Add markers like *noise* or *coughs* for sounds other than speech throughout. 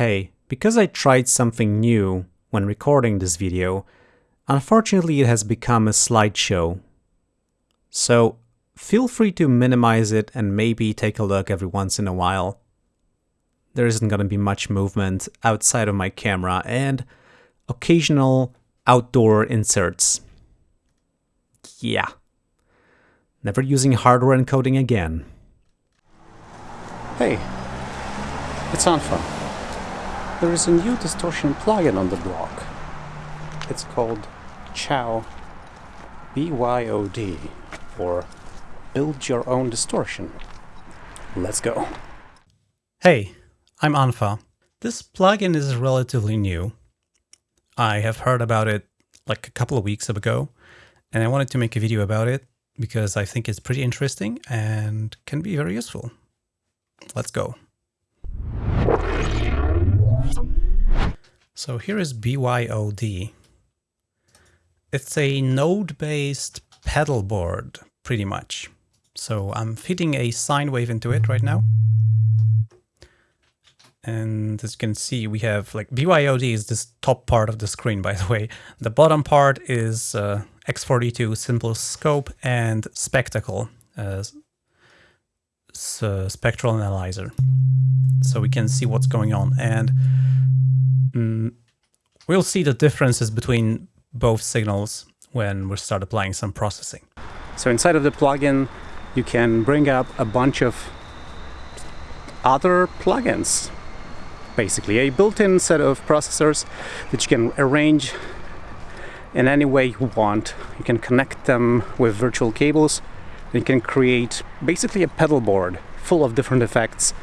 Hey, because I tried something new when recording this video, unfortunately it has become a slideshow. So feel free to minimize it and maybe take a look every once in a while. There isn't going to be much movement outside of my camera and occasional outdoor inserts. Yeah. Never using hardware encoding again. Hey, it's Anfa. There is a new distortion plugin on the block. It's called Chow BYOD, or Build Your Own Distortion. Let's go. Hey, I'm Anfa. This plugin is relatively new. I have heard about it like a couple of weeks ago, and I wanted to make a video about it because I think it's pretty interesting and can be very useful. Let's go. So here is BYOD. It's a node-based pedal board, pretty much. So I'm feeding a sine wave into it right now. And as you can see, we have like BYOD is this top part of the screen, by the way. The bottom part is uh, X42 Simple Scope and Spectacle, uh, spectral analyzer. So we can see what's going on. And mm, we'll see the differences between both signals when we start applying some processing. So inside of the plugin, you can bring up a bunch of other plugins. Basically, a built-in set of processors that you can arrange in any way you want. You can connect them with virtual cables. You can create basically a pedal board full of different effects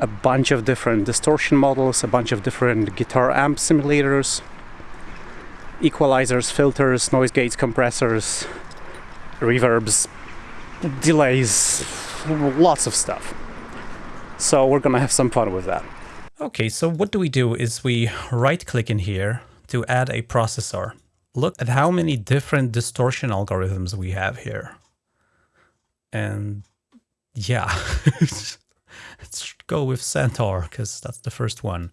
a bunch of different distortion models, a bunch of different guitar amp simulators, equalizers, filters, noise gates, compressors, reverbs, delays, lots of stuff. So we're gonna have some fun with that. Okay, so what do we do is we right click in here to add a processor. Look at how many different distortion algorithms we have here. And yeah, *laughs* let's go with Centaur because that's the first one.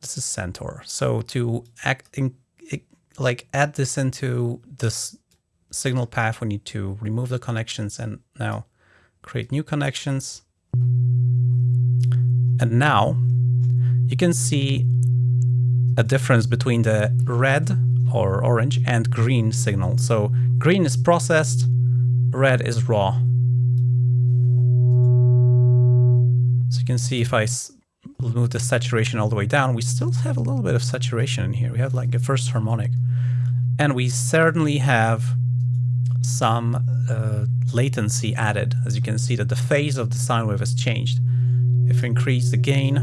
This is Centaur. So to act in, like add this into this signal path, we need to remove the connections and now create new connections. And now you can see a difference between the red or orange and green signal. So green is processed, red is raw. So you can see if I move the saturation all the way down, we still have a little bit of saturation in here. We have like a first harmonic. And we certainly have some uh, latency added. As you can see that the phase of the sine wave has changed. If we increase the gain,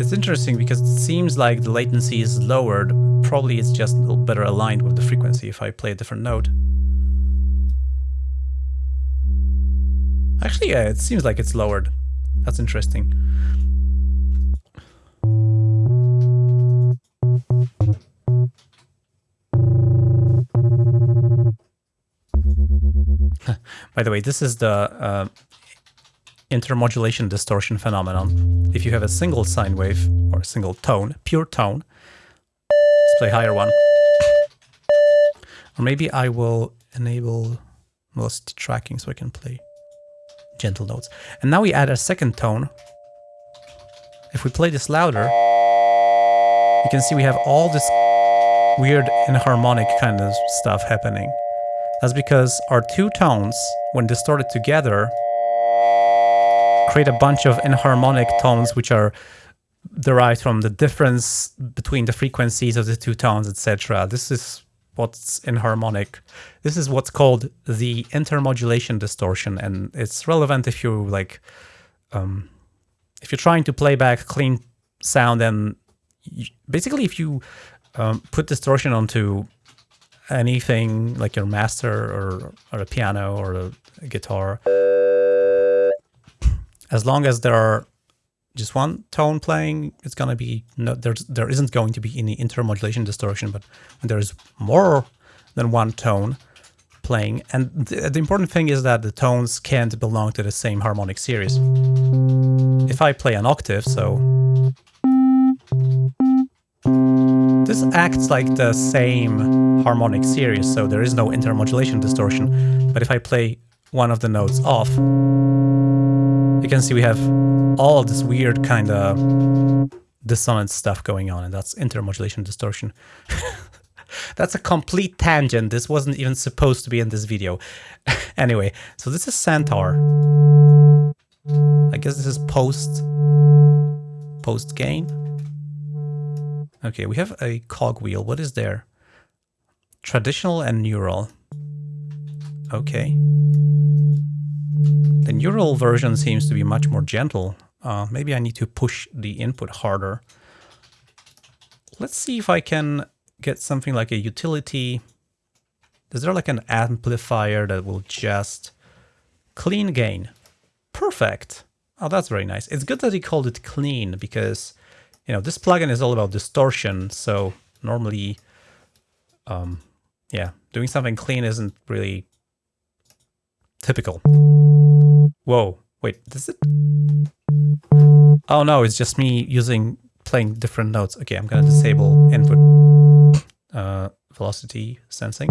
it's interesting because it seems like the latency is lowered. Probably it's just a little better aligned with the frequency if I play a different note. Actually, yeah, it seems like it's lowered. That's interesting. *laughs* By the way, this is the uh, intermodulation distortion phenomenon. If you have a single sine wave or a single tone, pure tone, let's play higher one. Or maybe I will enable velocity tracking so I can play gentle notes. And now we add a second tone. If we play this louder, you can see we have all this weird inharmonic kind of stuff happening. That's because our two tones, when distorted together, create a bunch of inharmonic tones which are derived from the difference between the frequencies of the two tones, etc. This is what's enharmonic. This is what's called the intermodulation distortion, and it's relevant if you like, um, if you're trying to play back clean sound, and you, basically if you um, put distortion onto anything like your master or, or a piano or a guitar, as long as there are just one tone playing, it's going to be, no, there's, there isn't going to be any intermodulation distortion, but when there's more than one tone playing. And the, the important thing is that the tones can't belong to the same harmonic series. If I play an octave, so this acts like the same harmonic series, so there is no intermodulation distortion. But if I play one of the notes off, you can see we have all this weird kind of dissonant stuff going on, and that's intermodulation distortion. *laughs* that's a complete tangent. This wasn't even supposed to be in this video. *laughs* anyway, so this is Centaur. I guess this is post post gain. Okay, we have a cogwheel. What is there? Traditional and neural. Okay. The neural version seems to be much more gentle. Uh, maybe I need to push the input harder. Let's see if I can get something like a utility. Is there like an amplifier that will just clean gain? Perfect. Oh, that's very nice. It's good that he called it clean because, you know, this plugin is all about distortion. So normally, um, yeah, doing something clean isn't really typical. Whoa, wait, does it? Oh no, it's just me using, playing different notes. Okay, I'm gonna disable input uh, velocity sensing.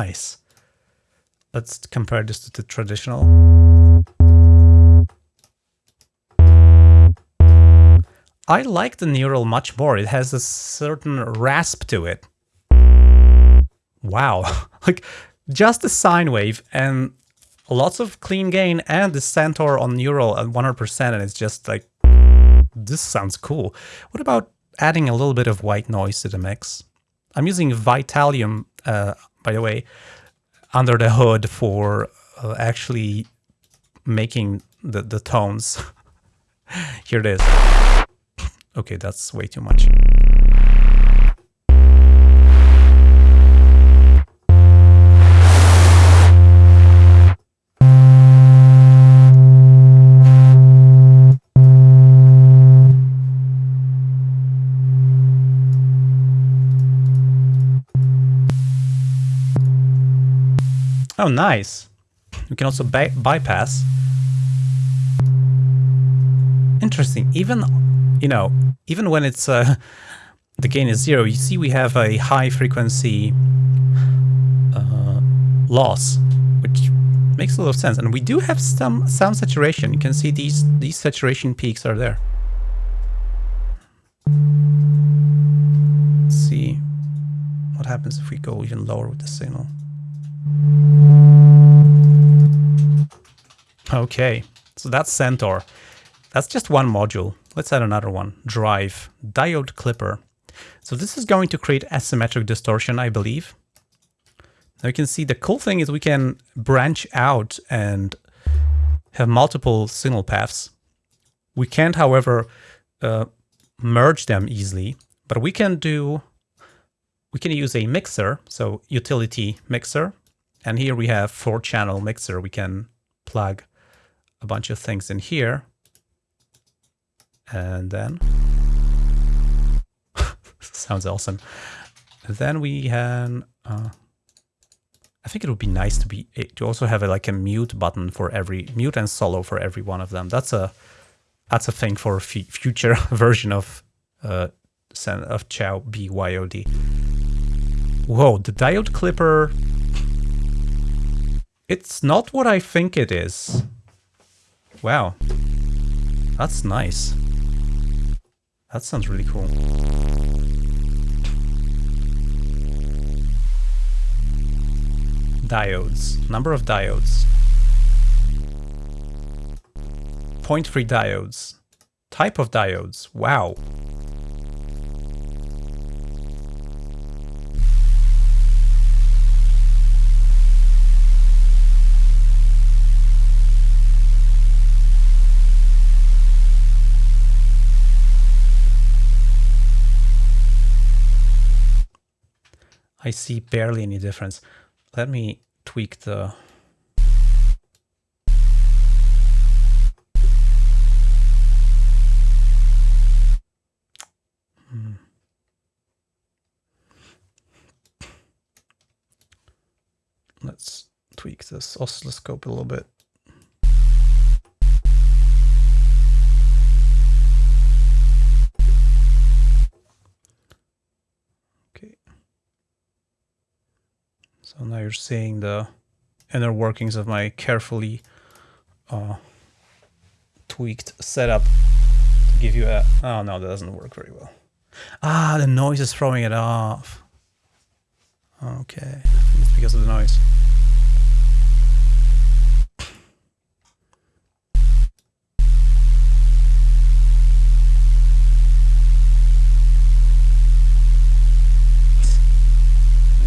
Nice. Let's compare this to the traditional. I like the neural much more. It has a certain rasp to it. Wow. *laughs* like just a sine wave and lots of clean gain and the Centaur on neural at 100% and it's just like, this sounds cool. What about adding a little bit of white noise to the mix? I'm using Vitalium, uh, by the way, under the hood for uh, actually making the, the tones. *laughs* Here it is. Okay, that's way too much. Oh, nice. We can also by bypass. Interesting. Even, you know, even when it's uh, *laughs* the gain is zero, you see we have a high frequency uh, loss, which makes a lot of sense. And we do have some sound saturation. You can see these these saturation peaks are there. Let's see what happens if we go even lower with the signal. Okay, so that's Centaur. That's just one module. Let's add another one. Drive, diode clipper. So this is going to create asymmetric distortion, I believe. Now you can see the cool thing is we can branch out and have multiple signal paths. We can't, however, uh, merge them easily, but we can do, we can use a mixer, so utility mixer, and here we have four channel mixer. We can plug a bunch of things in here. And then *laughs* sounds awesome. Then we can, uh, I think it would be nice to be to also have a, like a mute button for every mute and solo for every one of them. That's a that's a thing for a future *laughs* version of uh, of Chow BYOD. Whoa, the diode clipper it's not what I think it is. Wow. That's nice. That sounds really cool. Diodes. Number of diodes. Point free diodes. Type of diodes. Wow. I see barely any difference. Let me tweak the hmm. Let's tweak this oscilloscope a little bit. So now you're seeing the inner workings of my carefully uh, tweaked setup to give you a... Oh, no, that doesn't work very well. Ah, the noise is throwing it off. Okay, it's because of the noise.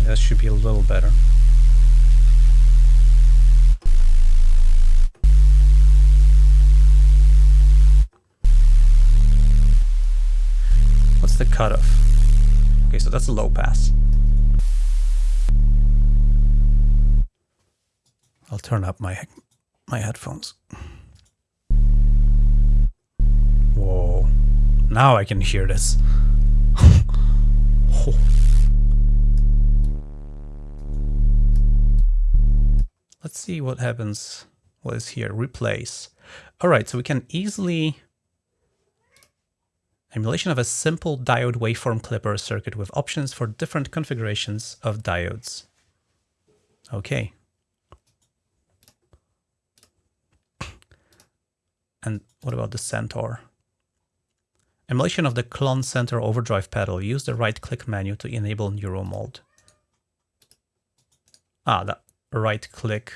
That should be a little better. What's the cutoff? Okay, so that's a low pass. I'll turn up my my headphones. Whoa. Now I can hear this. *laughs* oh. Let's see what happens. What is here? Replace. All right, so we can easily emulation of a simple diode waveform clipper circuit with options for different configurations of diodes. Okay. *clears throat* And what about the Centaur? Emulation of the Klon Centaur overdrive pedal. Use the right-click menu to enable neural mode. Ah, that right click.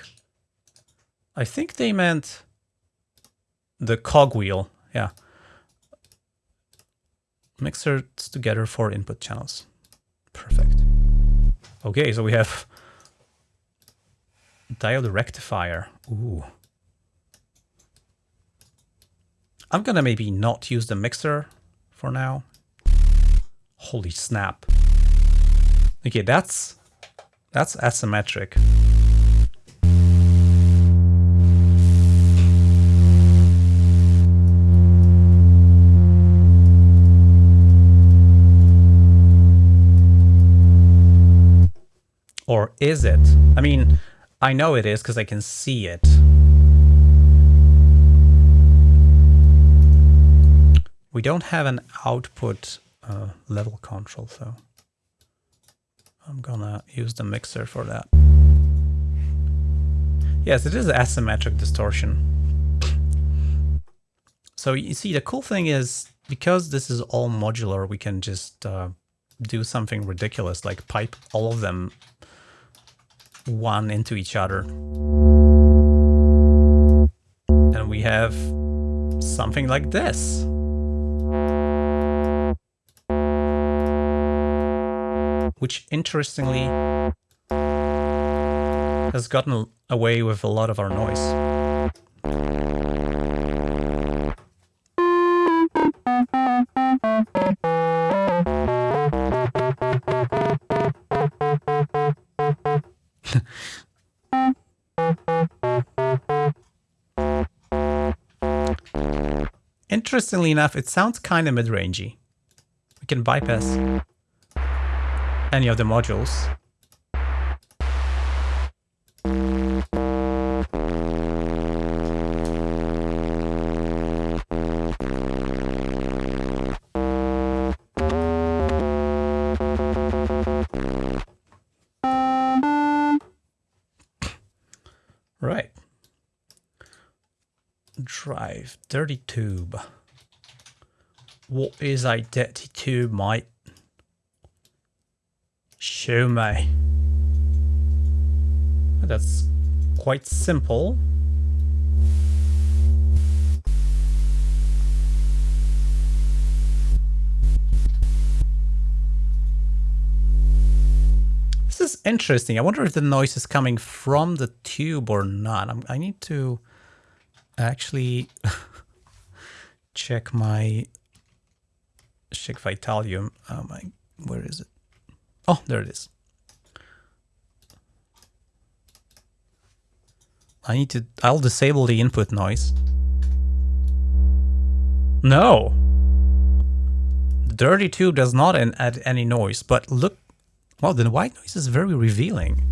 I think they meant the cogwheel. Yeah. Mixers together for input channels. Perfect. Okay, so we have diode rectifier. Ooh. I'm gonna maybe not use the mixer for now. Holy snap. Okay, that's that's asymmetric. Or is it? I mean, I know it is because I can see it. We don't have an output uh, level control, so I'm gonna use the mixer for that. Yes, it is asymmetric distortion. So you see, the cool thing is, because this is all modular, we can just uh, do something ridiculous, like pipe all of them one into each other. And we have something like this. Which interestingly has gotten away with a lot of our noise. Interestingly enough, it sounds kind of mid-rangey. We can bypass any of the modules. Right. Drive, dirty tube. What is dirty tube, mate? Show me. That's quite simple. This is interesting. I wonder if the noise is coming from the tube or not. I'm, i need to actually *laughs* check my check Vitalium. oh my! where is it? Oh, there it is. I need to, I'll disable the input noise. No! The dirty tube does not add any noise, but look, well, the white noise is very revealing.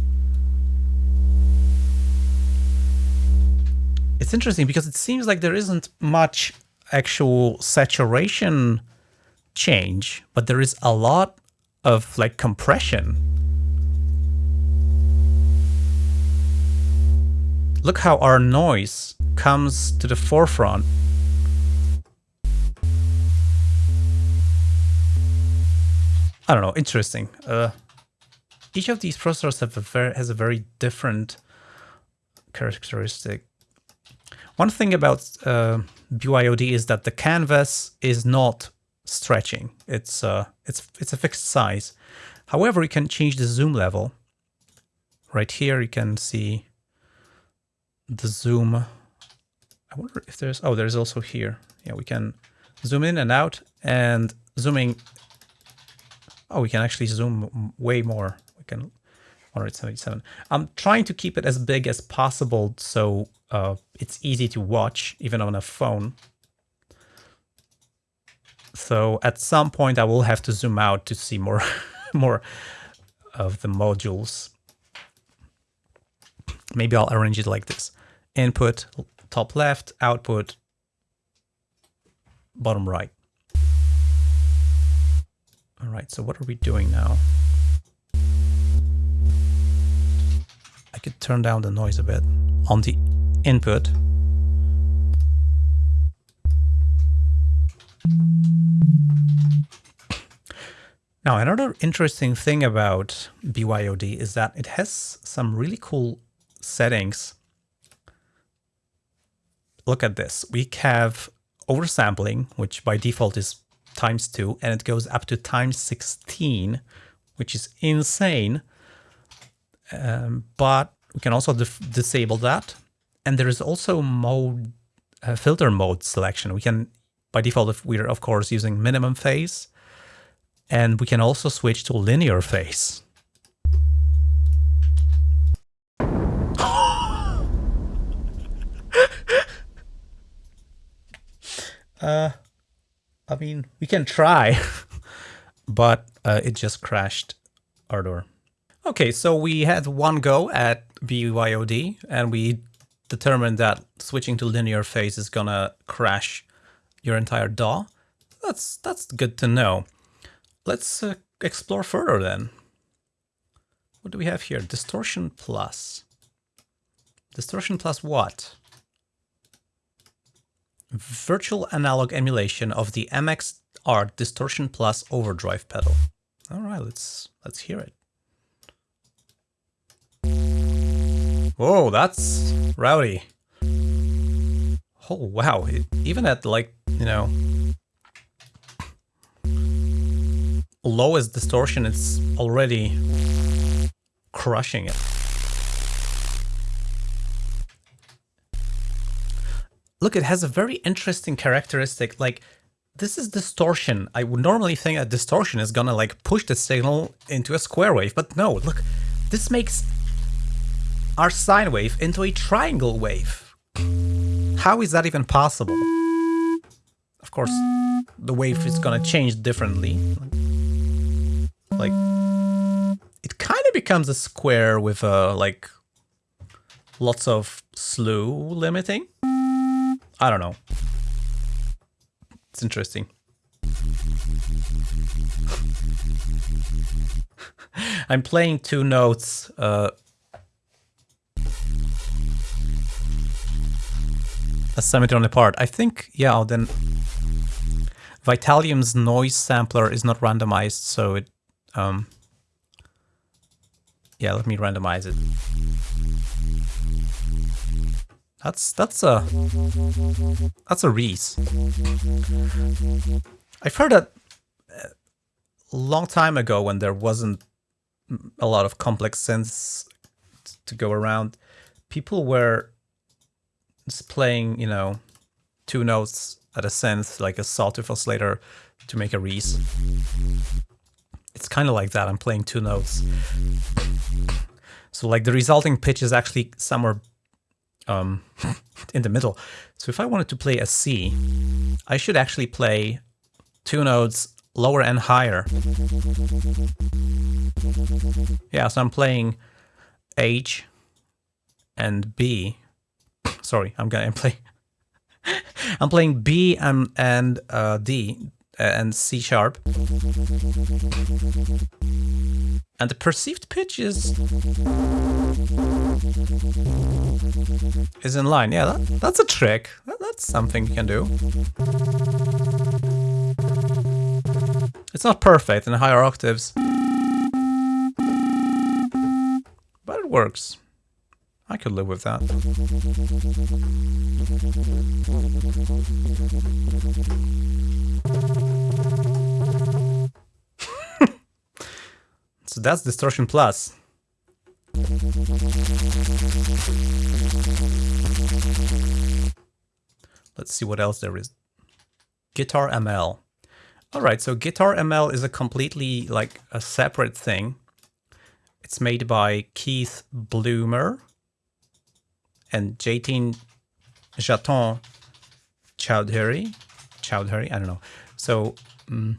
It's interesting because it seems like there isn't much actual saturation change, but there is a lot of like compression. Look how our noise comes to the forefront. I don't know, interesting. Uh, each of these processors have a very, has a very different characteristic. One thing about uh, BYOD is that the canvas is not stretching. It's uh, it's it's a fixed size. However, you can change the zoom level. Right here, you can see the zoom. I wonder if there's, oh, there's also here. Yeah, we can zoom in and out and zooming. Oh, we can actually zoom way more. We can 177. I'm trying to keep it as big as possible so uh, it's easy to watch even on a phone. So at some point I will have to zoom out to see more, *laughs* more of the modules. Maybe I'll arrange it like this. Input, top left, output, bottom right. All right, so what are we doing now? I could turn down the noise a bit on the input. Now, another interesting thing about BYOD is that it has some really cool settings. Look at this. We have oversampling, which by default is times 2, and it goes up to times 16, which is insane. Um, but we can also disable that. And there is also mode uh, filter mode selection. We can, by default, if we're of course using minimum phase, and we can also switch to linear phase. *laughs* uh, I mean, we can try, *laughs* but uh, it just crashed Ardour. Okay, so we had one go at BYOD and we determined that switching to linear phase is gonna crash your entire DAW. That's, that's good to know. Let's uh, explore further then. What do we have here? Distortion plus. Distortion plus what? Virtual analog emulation of the MX Art Distortion Plus overdrive pedal. All right, let's let's hear it. Whoa, that's rowdy. Oh, wow. It, even at like, you know, lowest distortion, it's already crushing it. Look, it has a very interesting characteristic. Like, this is distortion. I would normally think that distortion is gonna like push the signal into a square wave, but no, look, this makes our sine wave into a triangle wave. How is that even possible? Of course, the wave is gonna change differently. Like, it kind of becomes a square with uh, like lots of slew limiting. I don't know. It's interesting. *laughs* I'm playing two notes uh, a semitone apart. I think, yeah, then Vitalium's noise sampler is not randomized, so it, um, yeah, let me randomize it. That's, that's a, that's a Reese. I've heard that a long time ago when there wasn't a lot of complex synths to go around, people were just playing, you know, two notes at a synth, like a sawtooth oscillator to make a Reese. It's kind of like that, I'm playing two notes. So like the resulting pitch is actually somewhere um, *laughs* in the middle. So if I wanted to play a C, I should actually play two notes lower and higher. Yeah, so I'm playing H and B. Sorry, I'm gonna *laughs* play. I'm playing B and and uh, D uh, and C sharp. And the perceived pitch is is in line. Yeah, that, that's a trick. That, that's something you can do. It's not perfect in higher octaves. But it works. I could live with that. *laughs* so that's Distortion Plus. Let's see what else there is. Guitar ML. Alright, so Guitar ML is a completely like a separate thing. It's made by Keith Bloemer and Jatin Jaton Chowdhury. Chowdhury, I don't know. So, um,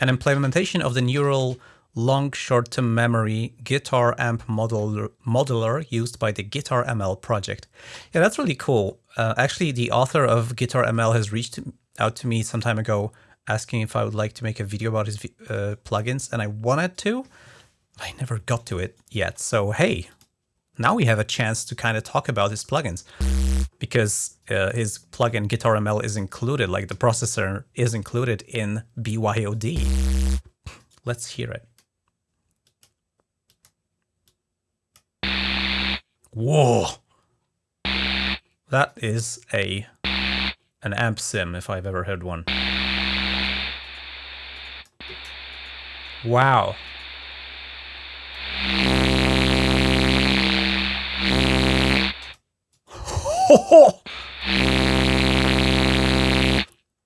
an implementation of the neural long short-term memory guitar amp modeler, modeler used by the Guitar ML project. Yeah, that's really cool. Uh, actually, the author of Guitar ML has reached out to me some time ago asking if I would like to make a video about his uh, plugins, and I wanted to. I never got to it yet. So hey, now we have a chance to kind of talk about his plugins because uh, his plugin Guitar ML is included, like the processor is included in BYOD. Let's hear it. Whoa! That is a an amp sim if I've ever heard one. Wow. *laughs*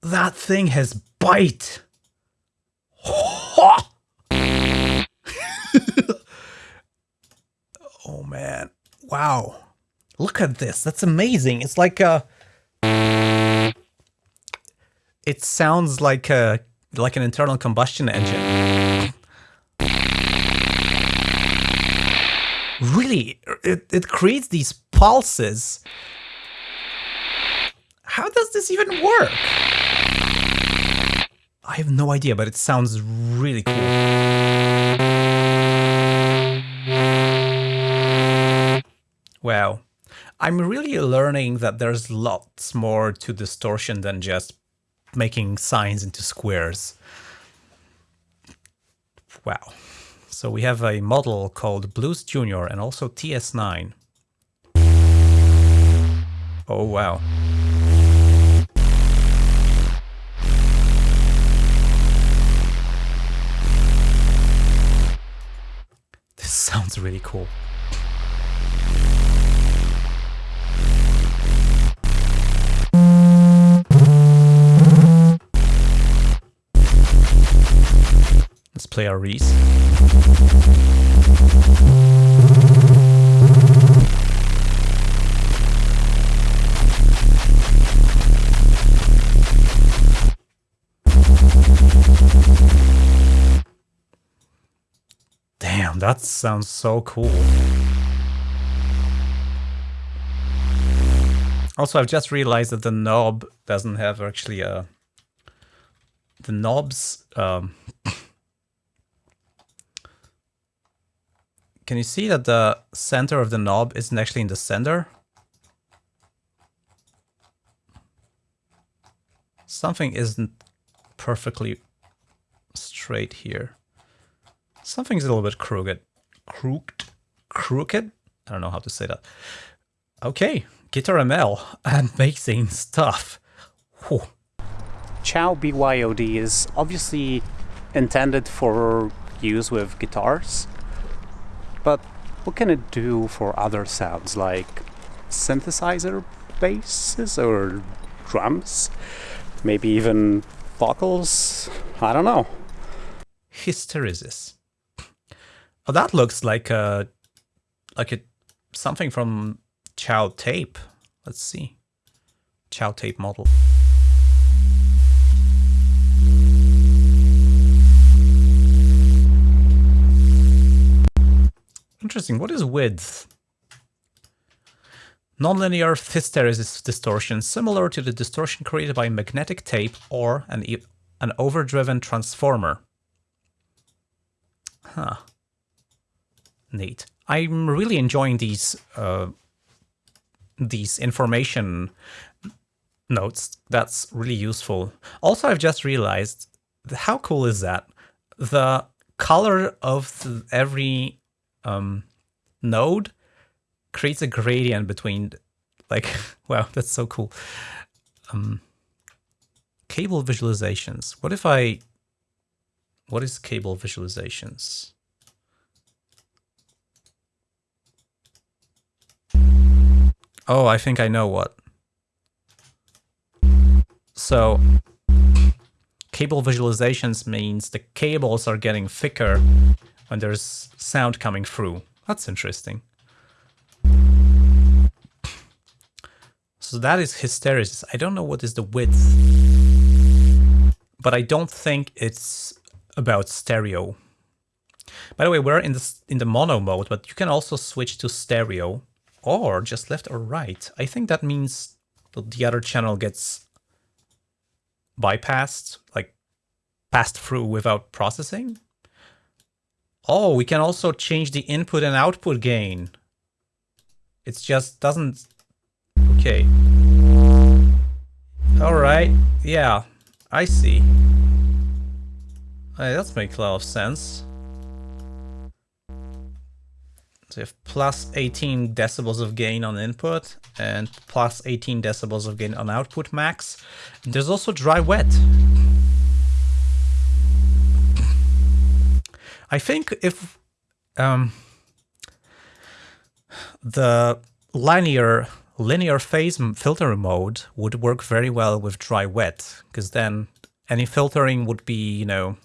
that thing has bite. *laughs* oh man. Wow. Look at this. That's amazing. It's like a It sounds like a like an internal combustion engine. Really, it, it creates these pulses. How does this even work? I have no idea, but it sounds really cool. Wow. I'm really learning that there's lots more to distortion than just making signs into squares. Wow. So we have a model called Blues Junior and also TS9. Oh wow. *laughs* sounds really cool. Let's play our Reese. That sounds so cool. Also, I've just realized that the knob doesn't have actually a... The knobs... Um, *laughs* Can you see that the center of the knob isn't actually in the center? Something isn't perfectly straight here. Something's a little bit crooked. Crooked? Crooked? I don't know how to say that. Okay, Guitar ML, amazing *laughs* stuff. Whew. Chow BYOD is obviously intended for use with guitars, but what can it do for other sounds like synthesizer basses or drums? Maybe even vocals? I don't know. Hysteresis. Oh, that looks like a like a something from Chow Tape. Let's see. Chow Tape model. Interesting. What is width? Nonlinear hysteresis distortion, similar to the distortion created by magnetic tape or an, an overdriven transformer. Huh. Neat. I'm really enjoying these uh, these information notes. That's really useful. Also, I've just realized how cool is that? The color of the, every um, node creates a gradient between, like, *laughs* wow, that's so cool. Um, cable visualizations. What if I, what is cable visualizations? Oh, I think I know what. So, cable visualizations means the cables are getting thicker when there's sound coming through. That's interesting. So that is hysteresis. I don't know what is the width, but I don't think it's about stereo. By the way, we're in the, in the mono mode, but you can also switch to stereo or just left or right. I think that means the other channel gets bypassed, like passed through without processing. Oh, we can also change the input and output gain. It just doesn't... Okay. Alright, yeah, I see. Hey, that makes a lot of sense. So you have plus 18 decibels of gain on input and plus 18 decibels of gain on output max. There's also dry wet. I think if um, the linear linear phase filter mode would work very well with dry wet, because then any filtering would be, you know,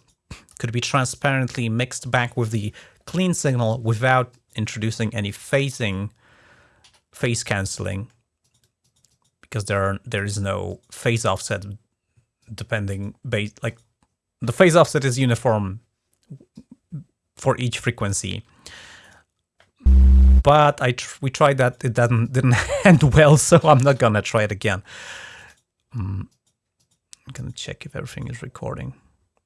could be transparently mixed back with the clean signal without introducing any phasing, phase canceling, because there are, there is no phase offset depending base like the phase offset is uniform for each frequency. But I tr we tried that, it didn't, *laughs* didn't end well, so I'm not gonna try it again. Um, I'm gonna check if everything is recording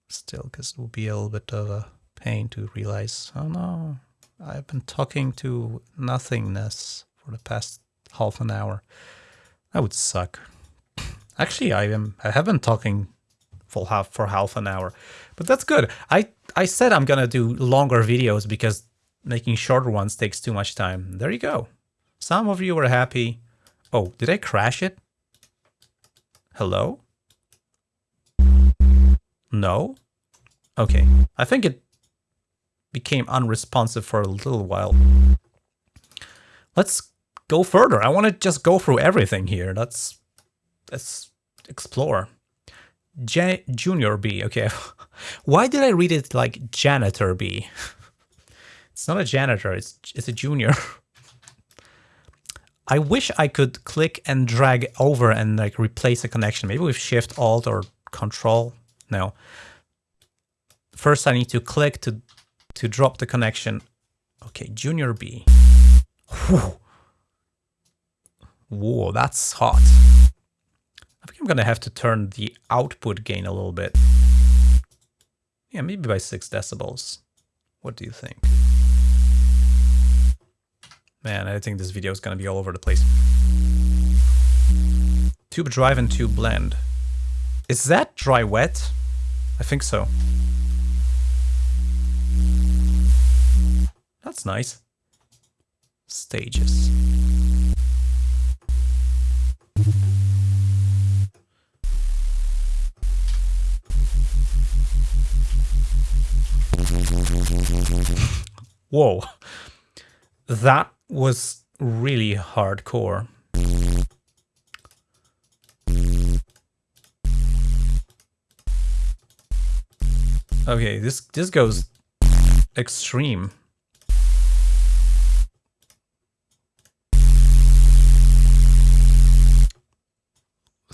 still, because it will be a little bit of a pain to realize, oh no, I've been talking to nothingness for the past half an hour. That would suck. Actually, I am I have been talking for half for half an hour. But that's good. I, I said I'm gonna do longer videos because making shorter ones takes too much time. There you go. Some of you were happy. Oh, did I crash it? Hello? No? Okay. I think it became unresponsive for a little while. Let's go further. I want to just go through everything here. Let's, let's explore. J Junior B, okay. *laughs* Why did I read it like Janitor B? *laughs* It's not a janitor, it's, it's a junior. *laughs* I wish I could click and drag over and like replace a connection. Maybe with Shift, Alt, or Control. No. First I need to click to, to drop the connection. Okay, Junior B. Whew. Whoa, that's hot. I think I'm gonna have to turn the output gain a little bit. Yeah, maybe by 6 decibels. What do you think? Man, I think this video is gonna be all over the place. Tube drive and tube blend. Is that dry wet? I think so. That's nice. Stages. *laughs* Whoa, that was really hardcore. Okay, this this goes extreme.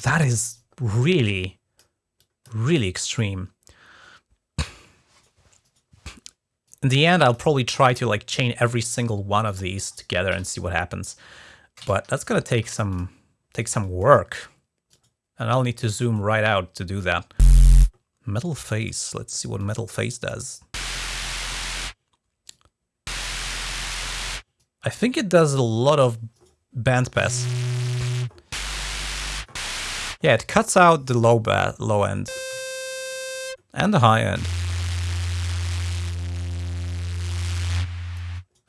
That is really, really extreme. In the end, I'll probably try to like chain every single one of these together and see what happens. But that's gonna take some take some work. And I'll need to zoom right out to do that. Metal face. Let's see what metal face does. I think it does a lot of bandpass. Yeah, it cuts out the low low end and the high end.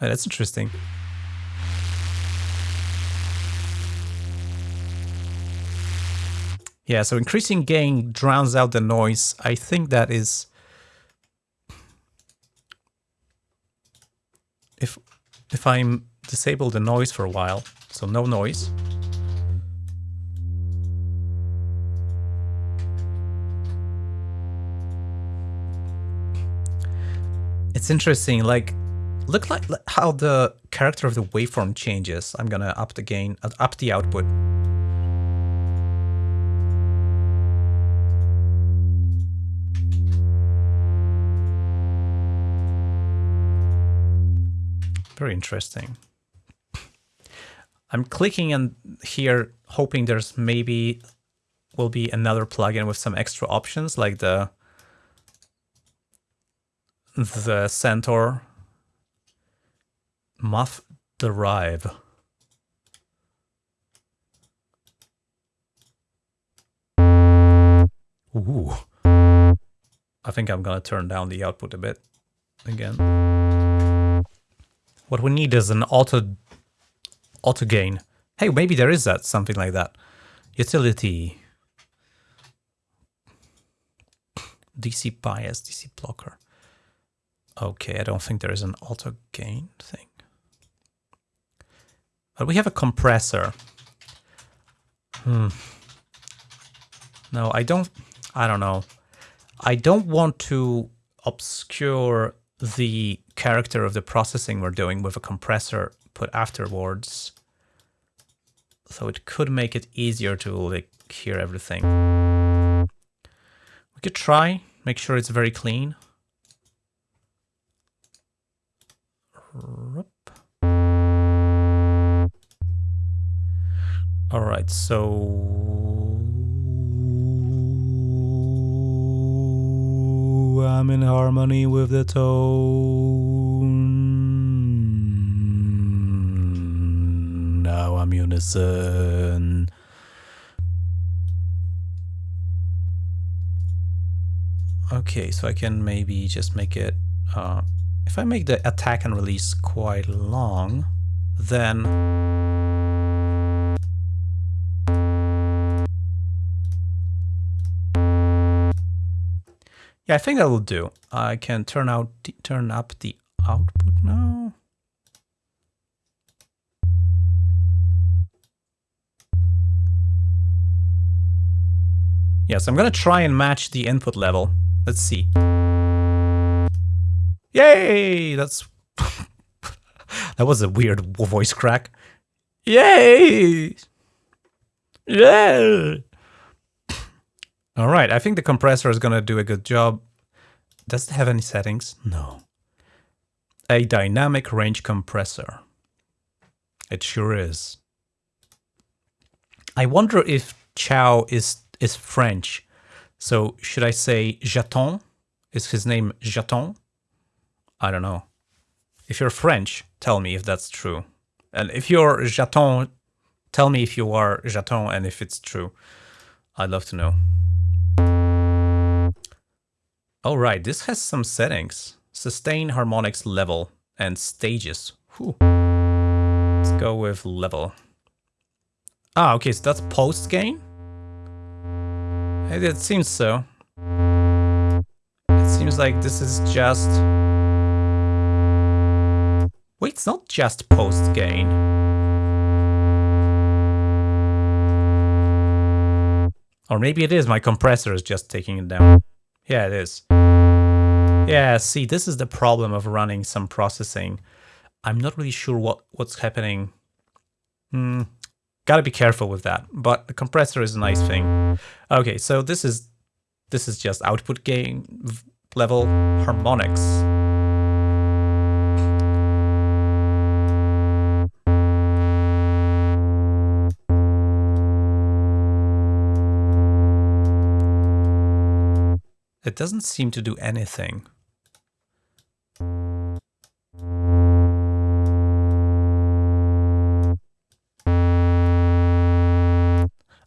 Oh, that's interesting. Yeah, so increasing gain drowns out the noise. I think that is... If, if I'm disable the noise for a while, so no noise. Interesting, like, look like how the character of the waveform changes. I'm gonna up the gain, uh, up the output. Very interesting. I'm clicking on here, hoping there's maybe will be another plugin with some extra options like the the Centaur Muff Drive. Ooh. I think I'm gonna turn down the output a bit again. What we need is an auto auto gain. Hey, maybe there is that something like that. Utility. DC bias, DC blocker. Okay, I don't think there is an auto gain thing. But we have a compressor. Hmm. No, I don't, I don't know. I don't want to obscure the character of the processing we're doing with a compressor put afterwards. So it could make it easier to like hear everything. We could try, make sure it's very clean. All right, so I'm in harmony with the tone. Now I'm unison. Okay, so I can maybe just make it, uh, if I make the attack and release quite long, then Yeah, I think that will do. I can turn out turn up the output now. Yes, I'm gonna try and match the input level. Let's see. Yay! That's *laughs* that was a weird voice crack. Yay! Yeah! All right, I think the compressor is going to do a good job. Does it have any settings? No. A dynamic range compressor. It sure is. I wonder if Chow is is French. So should I say Jaton? Is his name Jaton? I don't know. If you're French, tell me if that's true. And if you're Jaton, tell me if you are Jaton and if it's true. I'd love to know. All right, this has some settings. Sustain harmonics level and stages. Whew. Let's go with level. Ah, okay, so that's post gain? It seems so. It seems like this is just... Wait, it's not just post gain. Or maybe it is, my compressor is just taking it down. Yeah, it is. Yeah, see, this is the problem of running some processing. I'm not really sure what, what's happening. Hmm. Gotta be careful with that, but the compressor is a nice thing. Okay, so this is this is just output gain level harmonics. It doesn't seem to do anything.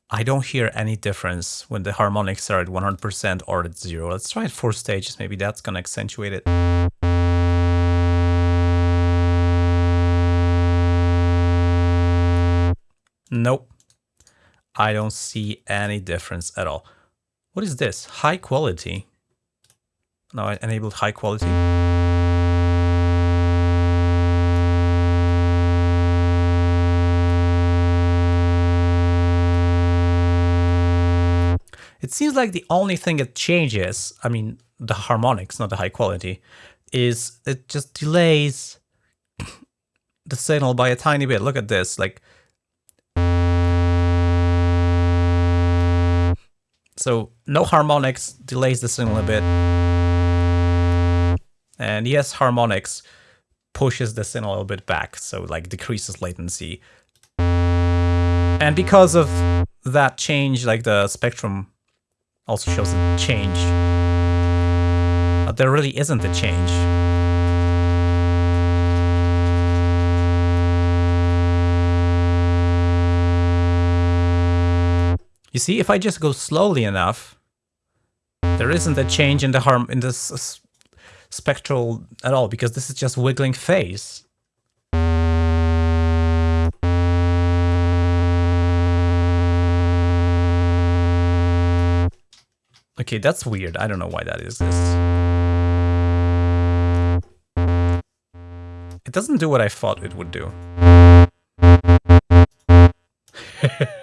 I don't hear any difference when the harmonics are at 100% or at zero. Let's try it four stages. Maybe that's going to accentuate it. Nope. I don't see any difference at all. What is this? High quality. Now I enabled high quality. It seems like the only thing that changes, I mean, the harmonics, not the high quality, is it just delays the signal by a tiny bit. Look at this, like... So no harmonics delays the signal a bit. And yes, harmonics pushes the signal a little bit back, so like decreases latency. And because of that change, like the spectrum also shows a change. But there really isn't a change. You see, if I just go slowly enough, there isn't a change in the harm in this spectral at all because this is just wiggling phase. Okay, that's weird. I don't know why that is this. It doesn't do what I thought it would do. *laughs*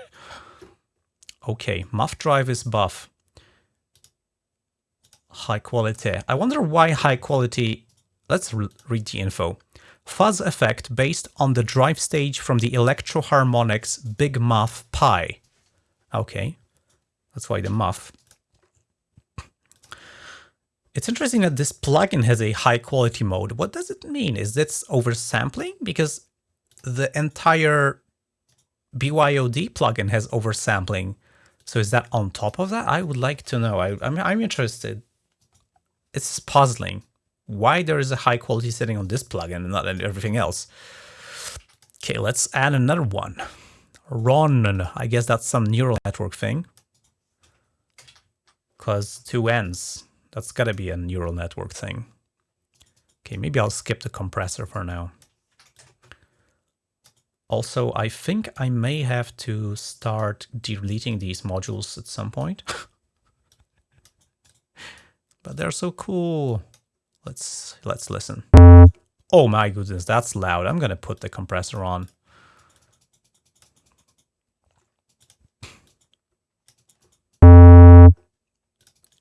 okay, muff drive is buff. High quality. I wonder why high quality... Let's re read the info. Fuzz effect based on the drive stage from the Electro-Harmonix Big Muff Pi. Okay, that's why the muff. It's interesting that this plugin has a high quality mode. What does it mean? Is this oversampling? Because the entire BYOD plugin has oversampling. So is that on top of that? I would like to know. I, I'm, I'm interested. It's puzzling. Why there is a high quality setting on this plugin and not everything else? Okay, let's add another one. RON, I guess that's some neural network thing. Because two ends. That's gotta be a neural network thing. Okay, maybe I'll skip the compressor for now. Also, I think I may have to start deleting these modules at some point. *laughs* but they're so cool. Let's let's listen. Oh my goodness, that's loud. I'm gonna put the compressor on.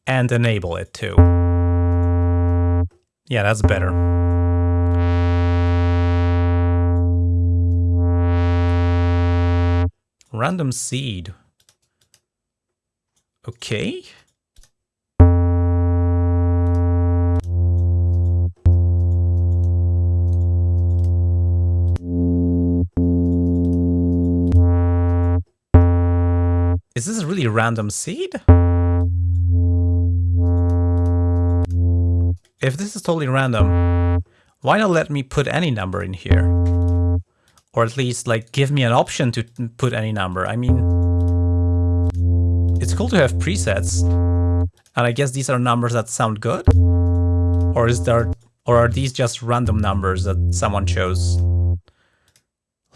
and enable it too. Yeah, that's better. Random seed. Okay. Is this really random seed? if this is totally random, why not let me put any number in here? Or at least like give me an option to put any number. I mean, it's cool to have presets. And I guess these are numbers that sound good? Or is there, or are these just random numbers that someone chose?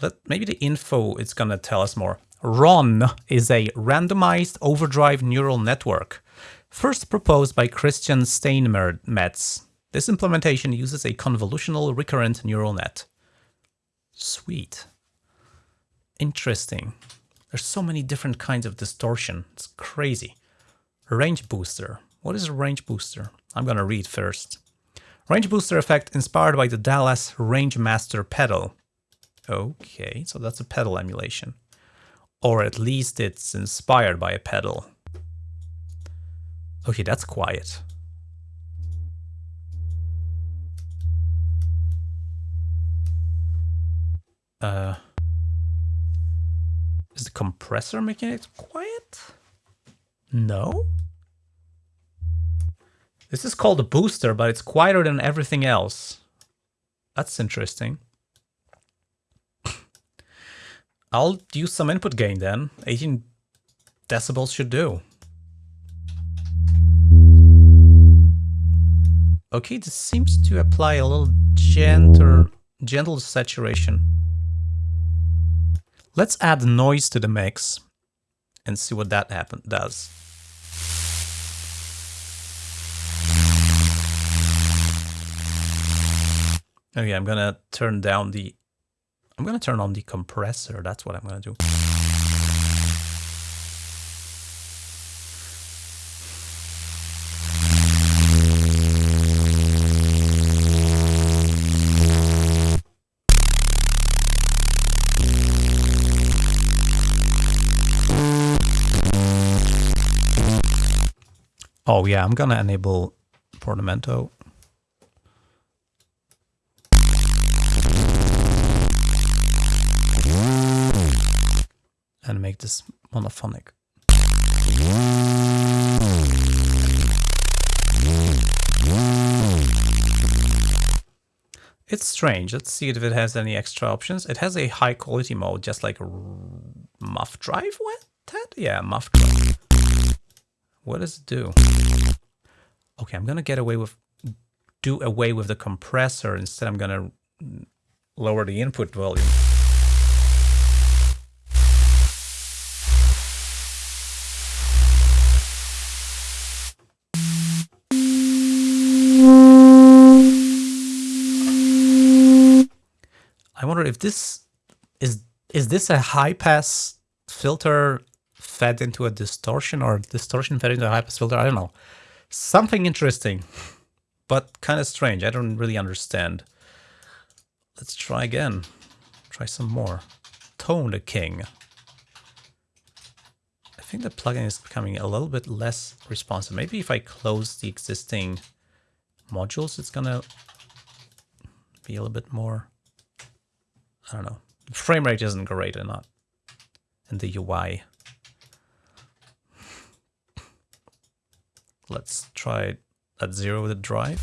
Let, maybe the info is gonna tell us more. RON is a randomized overdrive neural network first proposed by Christian Steinmetz. This implementation uses a convolutional recurrent neural net. Sweet. Interesting. There's so many different kinds of distortion. It's crazy. Range booster. What is a range booster? I'm gonna read first. Range booster effect inspired by the Dallas Rangemaster pedal. Okay, so that's a pedal emulation. Or at least it's inspired by a pedal. Okay, that's quiet. Uh, is the compressor making it quiet? No? This is called a booster, but it's quieter than everything else. That's interesting. *laughs* I'll use some input gain then. 18 decibels should do. Okay, this seems to apply a little gentle, gentle saturation. Let's add noise to the mix and see what that happen does. Okay, I'm gonna turn down the... I'm gonna turn on the compressor, that's what I'm gonna do. Oh yeah, I'm gonna enable Portamento. And make this monophonic. It's strange. Let's see if it has any extra options. It has a high quality mode, just like muff drive. What? Yeah, muff drive. What does it do? Okay, I'm gonna get away with do away with the compressor. Instead, I'm gonna lower the input volume. I wonder if this is is this a high pass filter fed into a distortion or distortion fed into a high pass filter? I don't know. Something interesting, but kind of strange. I don't really understand. Let's try again. Try some more. Tone the King. I think the plugin is becoming a little bit less responsive. Maybe if I close the existing modules, it's gonna be a little bit more I don't know. Frame rate isn't great or not in the UI. Let's try at zero with the drive.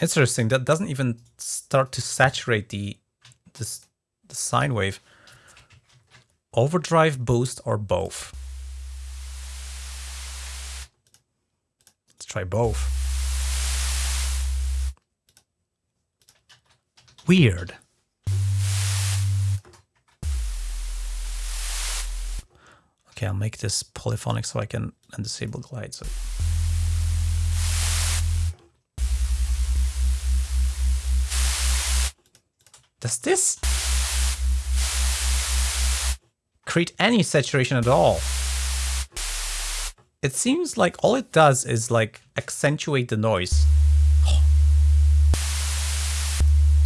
Interesting, that doesn't even start to saturate the this the sine wave overdrive, boost, or both? Let's try both. Weird. Okay, I'll make this polyphonic so I can disable glide. So. Does this create any saturation at all. It seems like all it does is like accentuate the noise.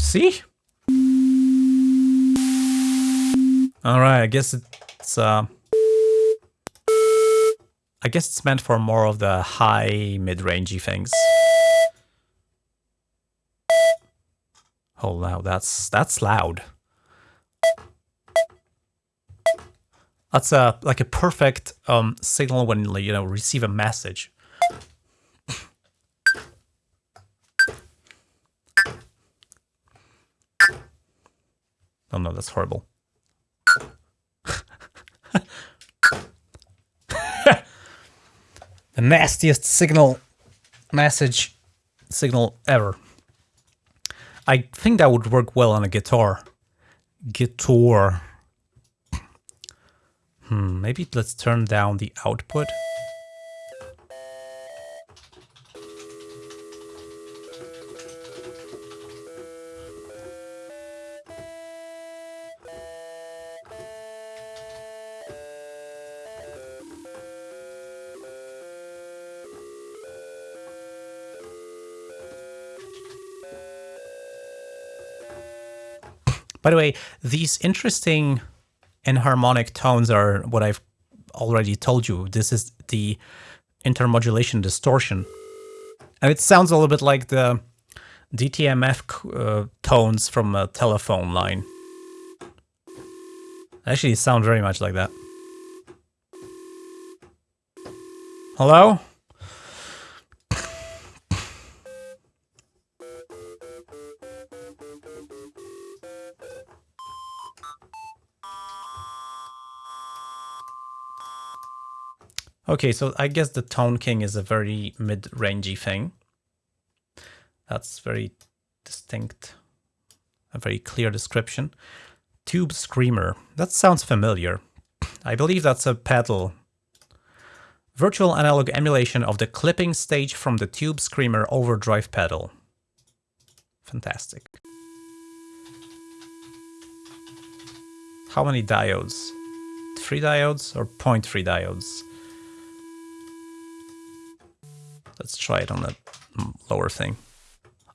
See? Alright, I guess it's uh I guess it's meant for more of the high mid-rangey things. Oh wow, that's that's loud. That's a like a perfect um, signal when you know receive a message. Oh no, that's horrible. *laughs* the nastiest signal message signal ever. I think that would work well on a guitar. Guitar. Hmm, maybe let's turn down the output. By the way, these interesting enharmonic tones are what I've already told you. This is the intermodulation distortion. And it sounds a little bit like the DTMF uh, tones from a telephone line. Actually, it sound very much like that. Hello? Okay, so I guess the Tone King is a very mid-rangey thing. That's very distinct, a very clear description. Tube Screamer, that sounds familiar. I believe that's a pedal. Virtual analog emulation of the clipping stage from the Tube Screamer overdrive pedal. Fantastic. How many diodes? Three diodes or 0.3 diodes? Let's try it on the lower thing.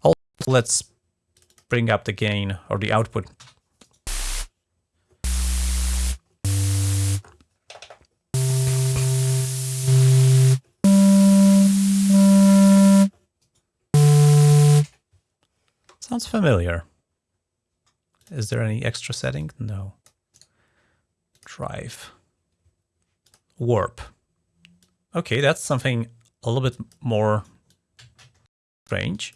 Also, let's bring up the gain or the output. Sounds familiar. Is there any extra setting? No. Drive. Warp. Okay, that's something a little bit more strange.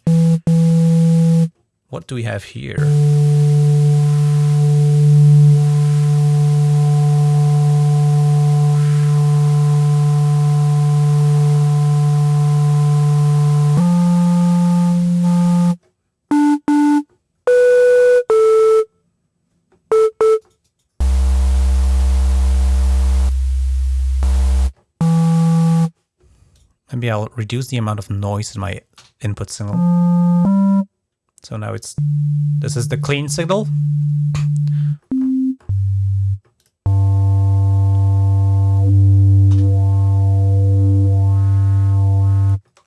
What do we have here? I'll reduce the amount of noise in my input signal. So now it's, this is the clean signal.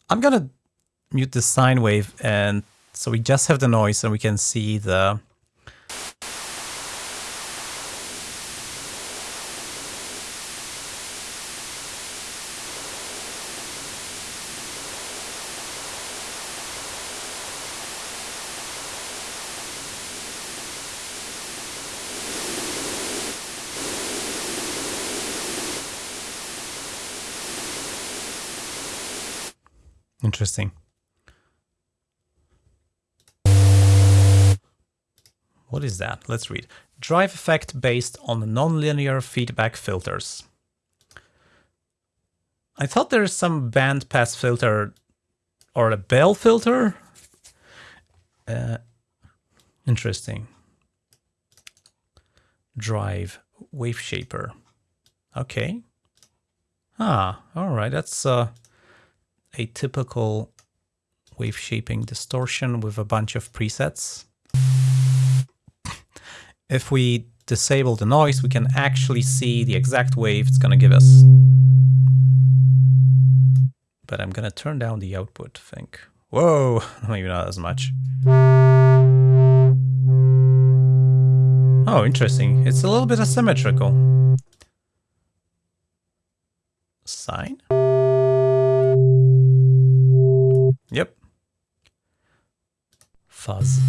I'm gonna mute the sine wave and so we just have the noise and we can see the Interesting. What is that? Let's read. Drive effect based on nonlinear feedback filters. I thought there's some band pass filter or a Bell filter. Uh, interesting. Drive wave shaper. Okay. Ah, all right. That's uh, a typical wave shaping distortion with a bunch of presets. If we disable the noise, we can actually see the exact wave it's going to give us. But I'm going to turn down the output, I think. Whoa, *laughs* maybe not as much. Oh, interesting. It's a little bit asymmetrical. Sine? Yep. Fuzz.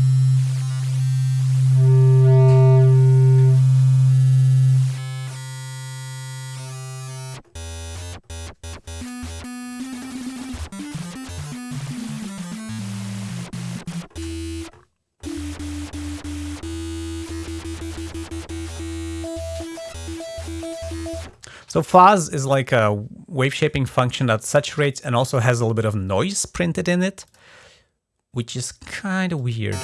So fuzz is like a wave shaping function that saturates and also has a little bit of noise printed in it, which is kind of weird.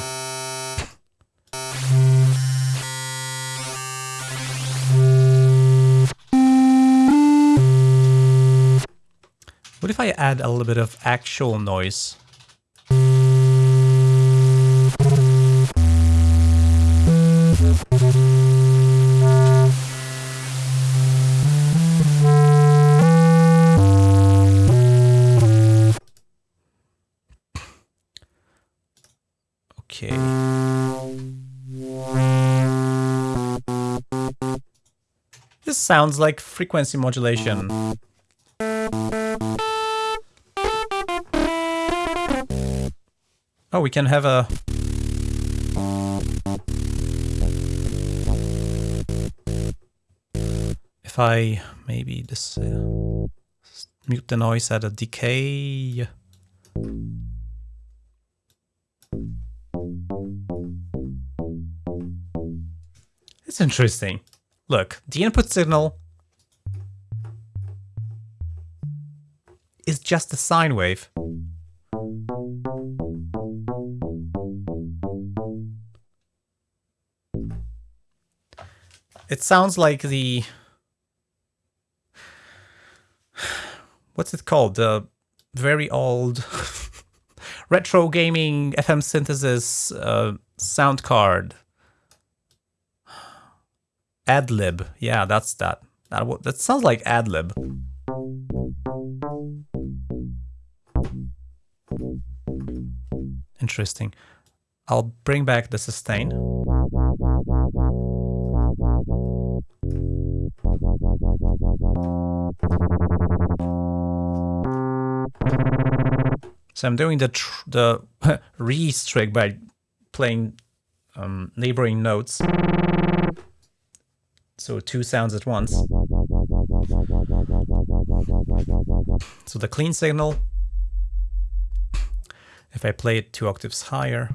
What if I add a little bit of actual noise? Sounds like frequency modulation. Oh, we can have a... If I maybe this uh, mute the noise at a decay. It's interesting. Look, the input signal is just a sine wave. It sounds like the... What's it called? The very old *laughs* retro gaming FM synthesis uh, sound card. AdLib. Yeah, that's that. That, that sounds like AdLib. Interesting. I'll bring back the sustain. So I'm doing the the *laughs* Reese trick by playing um, neighboring notes. So two sounds at once. So the clean signal, if I play it two octaves higher,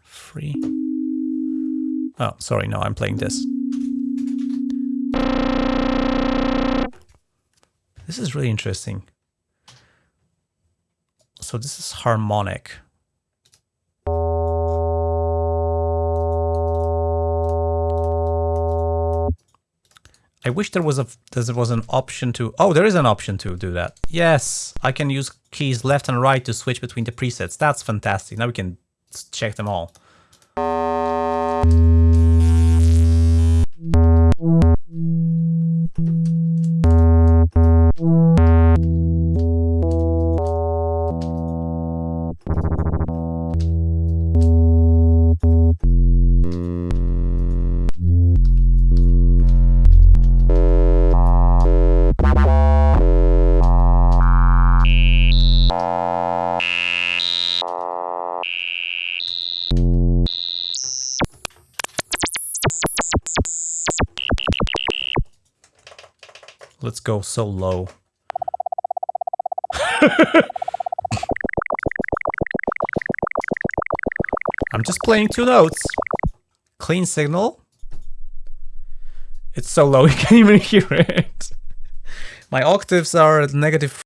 free. Oh, sorry, no, I'm playing this. This is really interesting. So this is harmonic. I wish there was a there was an option to oh there is an option to do that. Yes, I can use keys left and right to switch between the presets. That's fantastic. Now we can check them all. Go so low. *laughs* I'm just playing two notes. Clean signal. It's so low *laughs* you can't even hear it. My octaves are at negative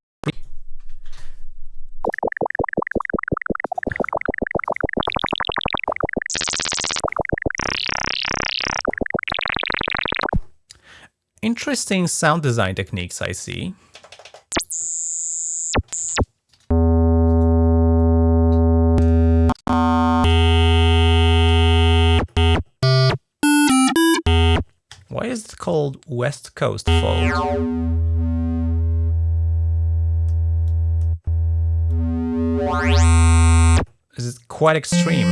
Interesting sound design techniques I see. Why is it called West Coast Fold? This Is quite extreme?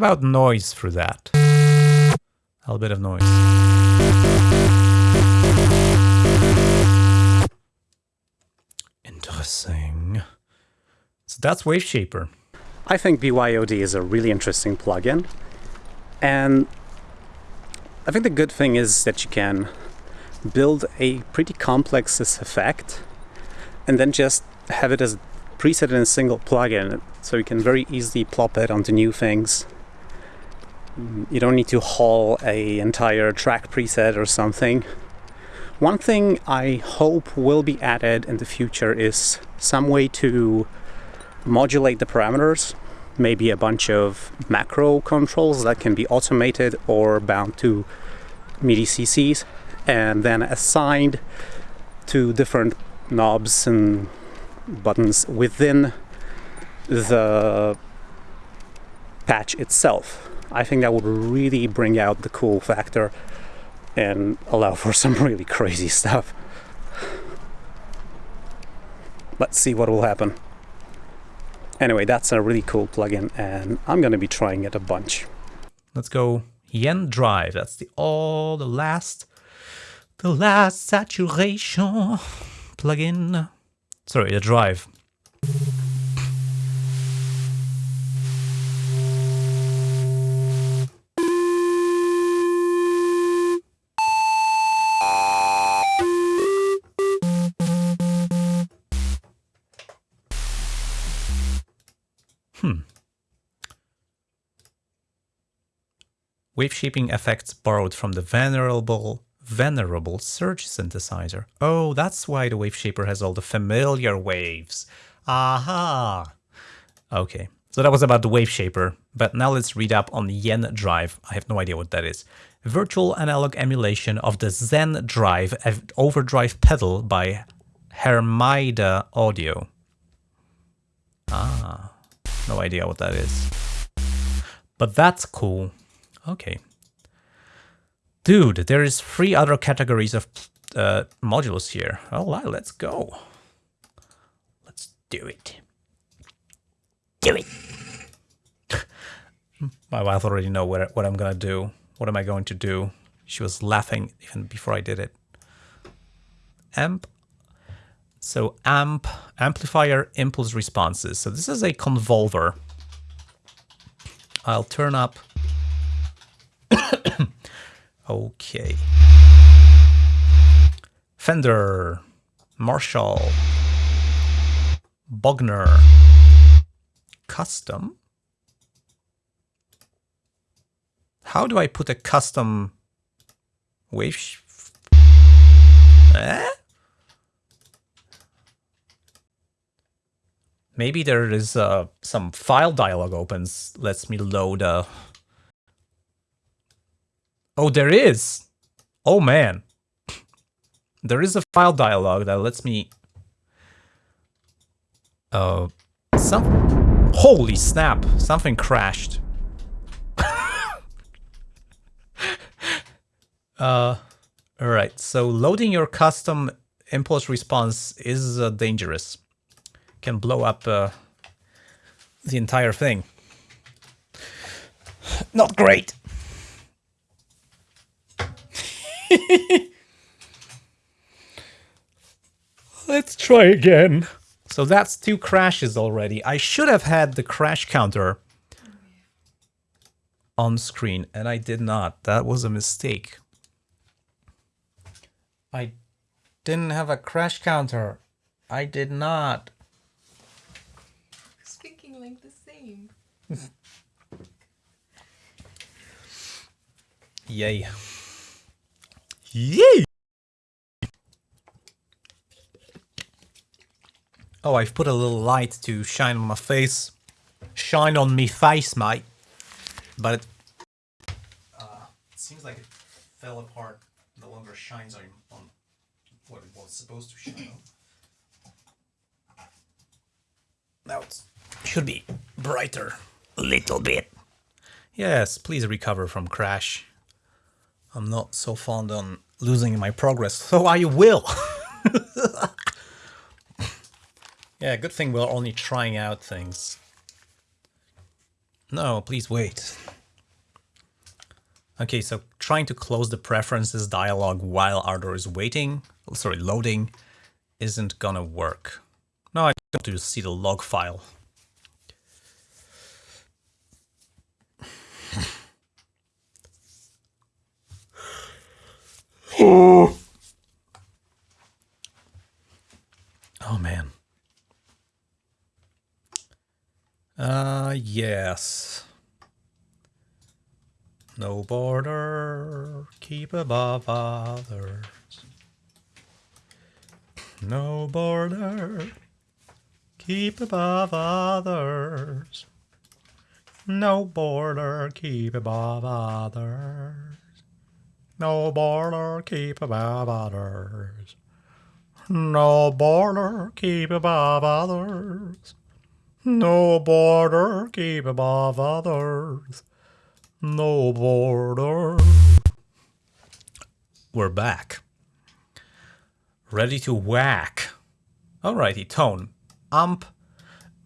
About noise through that? A little bit of noise. Interesting. So that's Waveshaper. I think BYOD is a really interesting plugin. And I think the good thing is that you can build a pretty complex effect and then just have it as preset in a single plugin so you can very easily plop it onto new things you don't need to haul a entire track preset or something. One thing I hope will be added in the future is some way to modulate the parameters, maybe a bunch of macro controls that can be automated or bound to MIDI CCs and then assigned to different knobs and buttons within the patch itself. I think that would really bring out the cool factor and allow for *laughs* some really crazy stuff. Let's see what will happen. Anyway, that's a really cool plugin and I'm going to be trying it a bunch. Let's go Yen Drive. That's the all the last the last saturation plugin. Sorry, the drive. Hmm. Wave shaping effects borrowed from the venerable venerable Surge synthesizer. Oh, that's why the wave shaper has all the familiar waves. Aha! Okay, so that was about the wave shaper, but now let's read up on the Yen Drive. I have no idea what that is. Virtual analog emulation of the Zen Drive overdrive pedal by Hermida Audio. Ah, no idea what that is. But that's cool. Okay. Dude, there is three other categories of uh, modules here. All right, let's go. Let's do it. Do it. *laughs* My wife already know what, what I'm gonna do. What am I going to do? She was laughing even before I did it. Amp. So amp, amplifier impulse responses. So this is a convolver. I'll turn up *coughs* Okay. Fender, Marshall, Bogner, custom. How do I put a custom wave? Eh? Maybe there is uh, some file dialog opens, lets me load a Oh, there is. Oh, man. There is a file dialog that lets me... Uh, some... Holy snap! Something crashed. *laughs* uh, alright, so loading your custom impulse response is uh, dangerous. Can blow up uh, the entire thing. Not great. *laughs* Let's try again. So that's two crashes already. I should have had the crash counter on screen, and I did not. That was a mistake. I didn't have a crash counter. I did not. Speaking like the same. Yay. Yay! Oh, I've put a little light to shine on my face. Shine on me face, mate. But it, uh, it seems like it fell apart. No longer shines on, on what it was supposed to shine on. Now it should be brighter. A little bit. Yes, please recover from crash. I'm not so fond on losing my progress, *laughs* so I will. yeah, good thing we're only trying out things. No, please wait. Okay, so trying to close the preferences dialog while Ardour is waiting, sorry, loading, isn't gonna work. Now I have to see the log file. Oh. *sighs* Oh man. Uh yes. No border, keep above others. No border, keep above others. No border, keep above others. No border, keep above others. No border, keep above others. No border, keep above others. No border. we're back. Ready to whack. Alrighty, tone. Amp,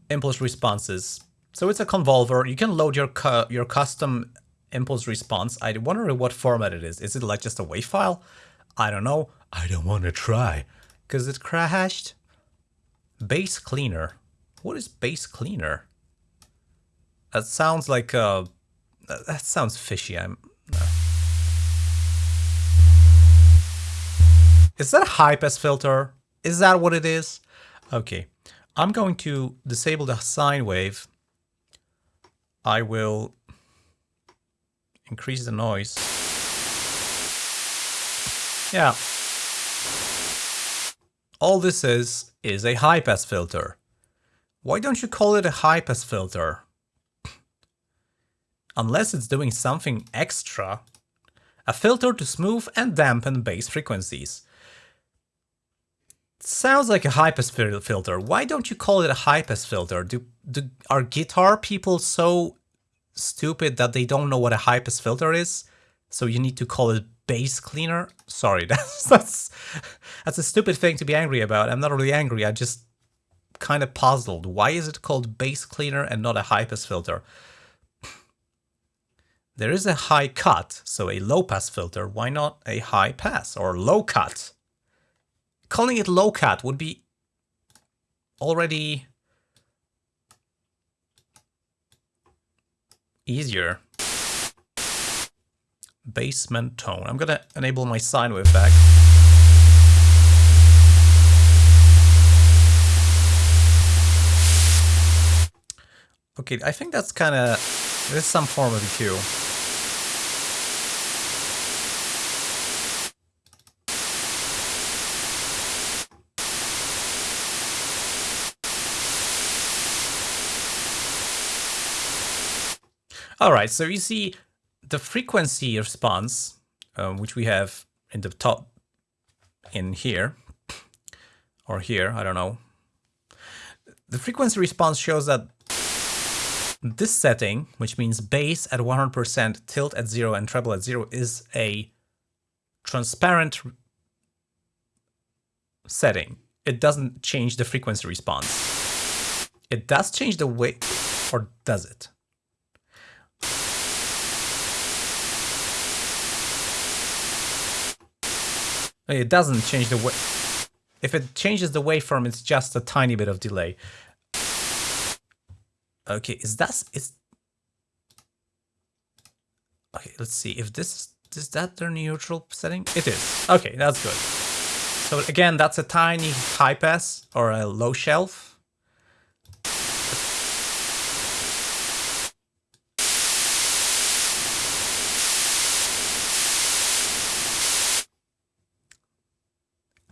impulse responses. So it's a convolver. You can load your cu your custom impulse response. I wonder what format it is. Is it like just a WAV file? I don't know. I don't want to try because it crashed. Bass cleaner. What is bass cleaner? That sounds like uh that sounds fishy. I'm no. Is that a high pass filter? Is that what it is? Okay. I'm going to disable the sine wave. I will increase the noise. Yeah. All this is, is a high pass filter. Why don't you call it a high pass filter? *clears throat* Unless it's doing something extra. A filter to smooth and dampen bass frequencies. Sounds like a high pass filter. Why don't you call it a high pass filter? Do, do are guitar people so stupid that they don't know what a high pass filter is? So you need to call it bass cleaner? Sorry, *laughs* that's that's that's a stupid thing to be angry about. I'm not really angry. I just kind of puzzled. Why is it called bass cleaner and not a high pass filter? *sighs* There is a high cut, so a low pass filter. Why not a high pass or low cut? calling it low cut would be already easier. Basement tone. I'm gonna enable my sine wave back. Okay, I think that's kind of, there's some form of EQ. All right, so you see the frequency response, um, which we have in the top in here, or here, I don't know. The frequency response shows that this setting, which means bass at 100%, tilt at 0 and treble at 0, is a transparent setting. It doesn't change the frequency response. It does change the way, or does it? It doesn't change the way. If it changes the waveform, it's just a tiny bit of delay. Okay, is that is? Okay, let's see if this is that their neutral setting. It is. Okay, that's good. So again, that's a tiny high pass or a low shelf.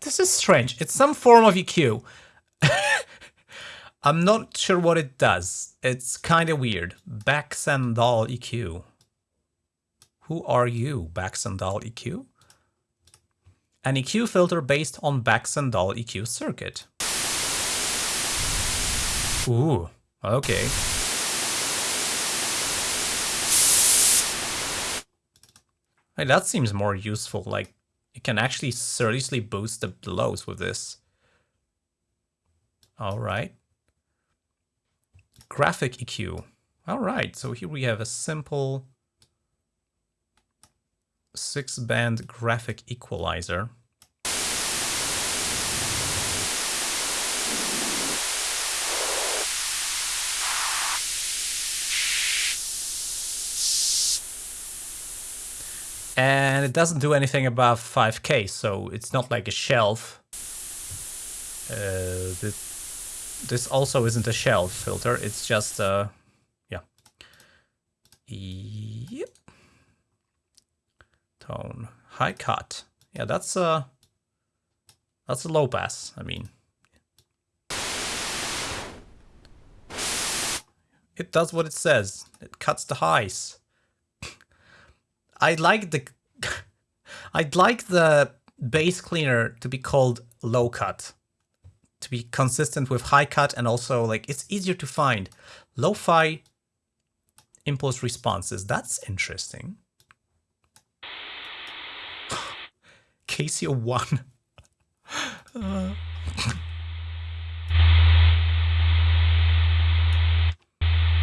This is strange. It's some form of EQ. *laughs* I'm not sure what it does. It's kind of weird. Baxandall EQ. Who are you, Baxandall EQ? An EQ filter based on Baxandall EQ circuit. Ooh, okay. Hey, that seems more useful, like you can actually seriously boost the lows with this. All right. Graphic EQ. All right, so here we have a simple six band graphic equalizer. And it doesn't do anything above 5k so it's not like a shelf. Uh, this, this also isn't a shelf filter it's just uh yeah. Yep. Tone. High cut. Yeah that's a that's a low pass I mean. It does what it says. It cuts the highs. I'd like the I'd like the bass cleaner to be called low cut to be consistent with high cut and also like it's easier to find lo-fi impulse responses that's interesting *sighs* Casio 1. Uh. *laughs*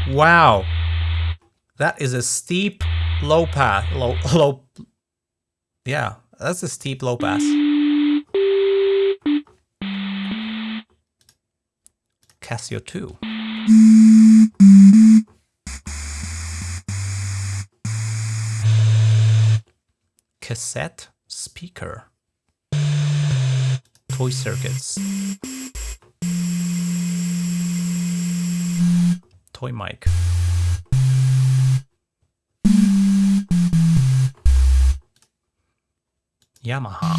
Wow. That is a steep low path, Low, low. Yeah, that's a steep low pass. Casio 2. Cassette speaker. Toy circuits. Toy mic. Yamaha.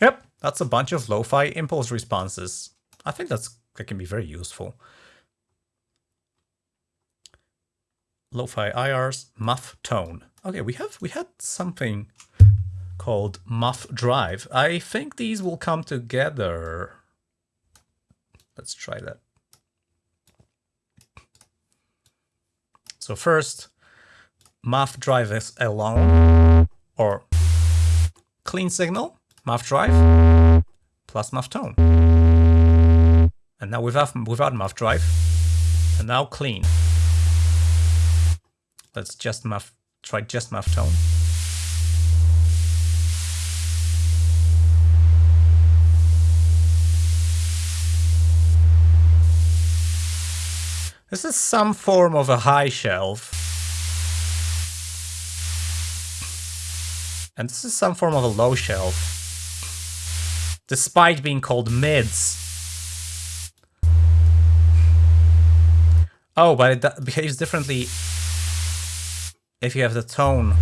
Yep, that's a bunch of lo-fi impulse responses. I think that's that can be very useful. Lo-fi IRs, muff tone. Okay, we have we had something called muff drive. I think these will come together. Let's try that. So first, muff drive is alone or clean signal muff drive plus muff tone. And now without, without muff drive, and now clean. Let's just muff, try just muff tone. This is some form of a high shelf. And this is some form of a low shelf despite being called mids. Oh, but it behaves differently if you have the tone.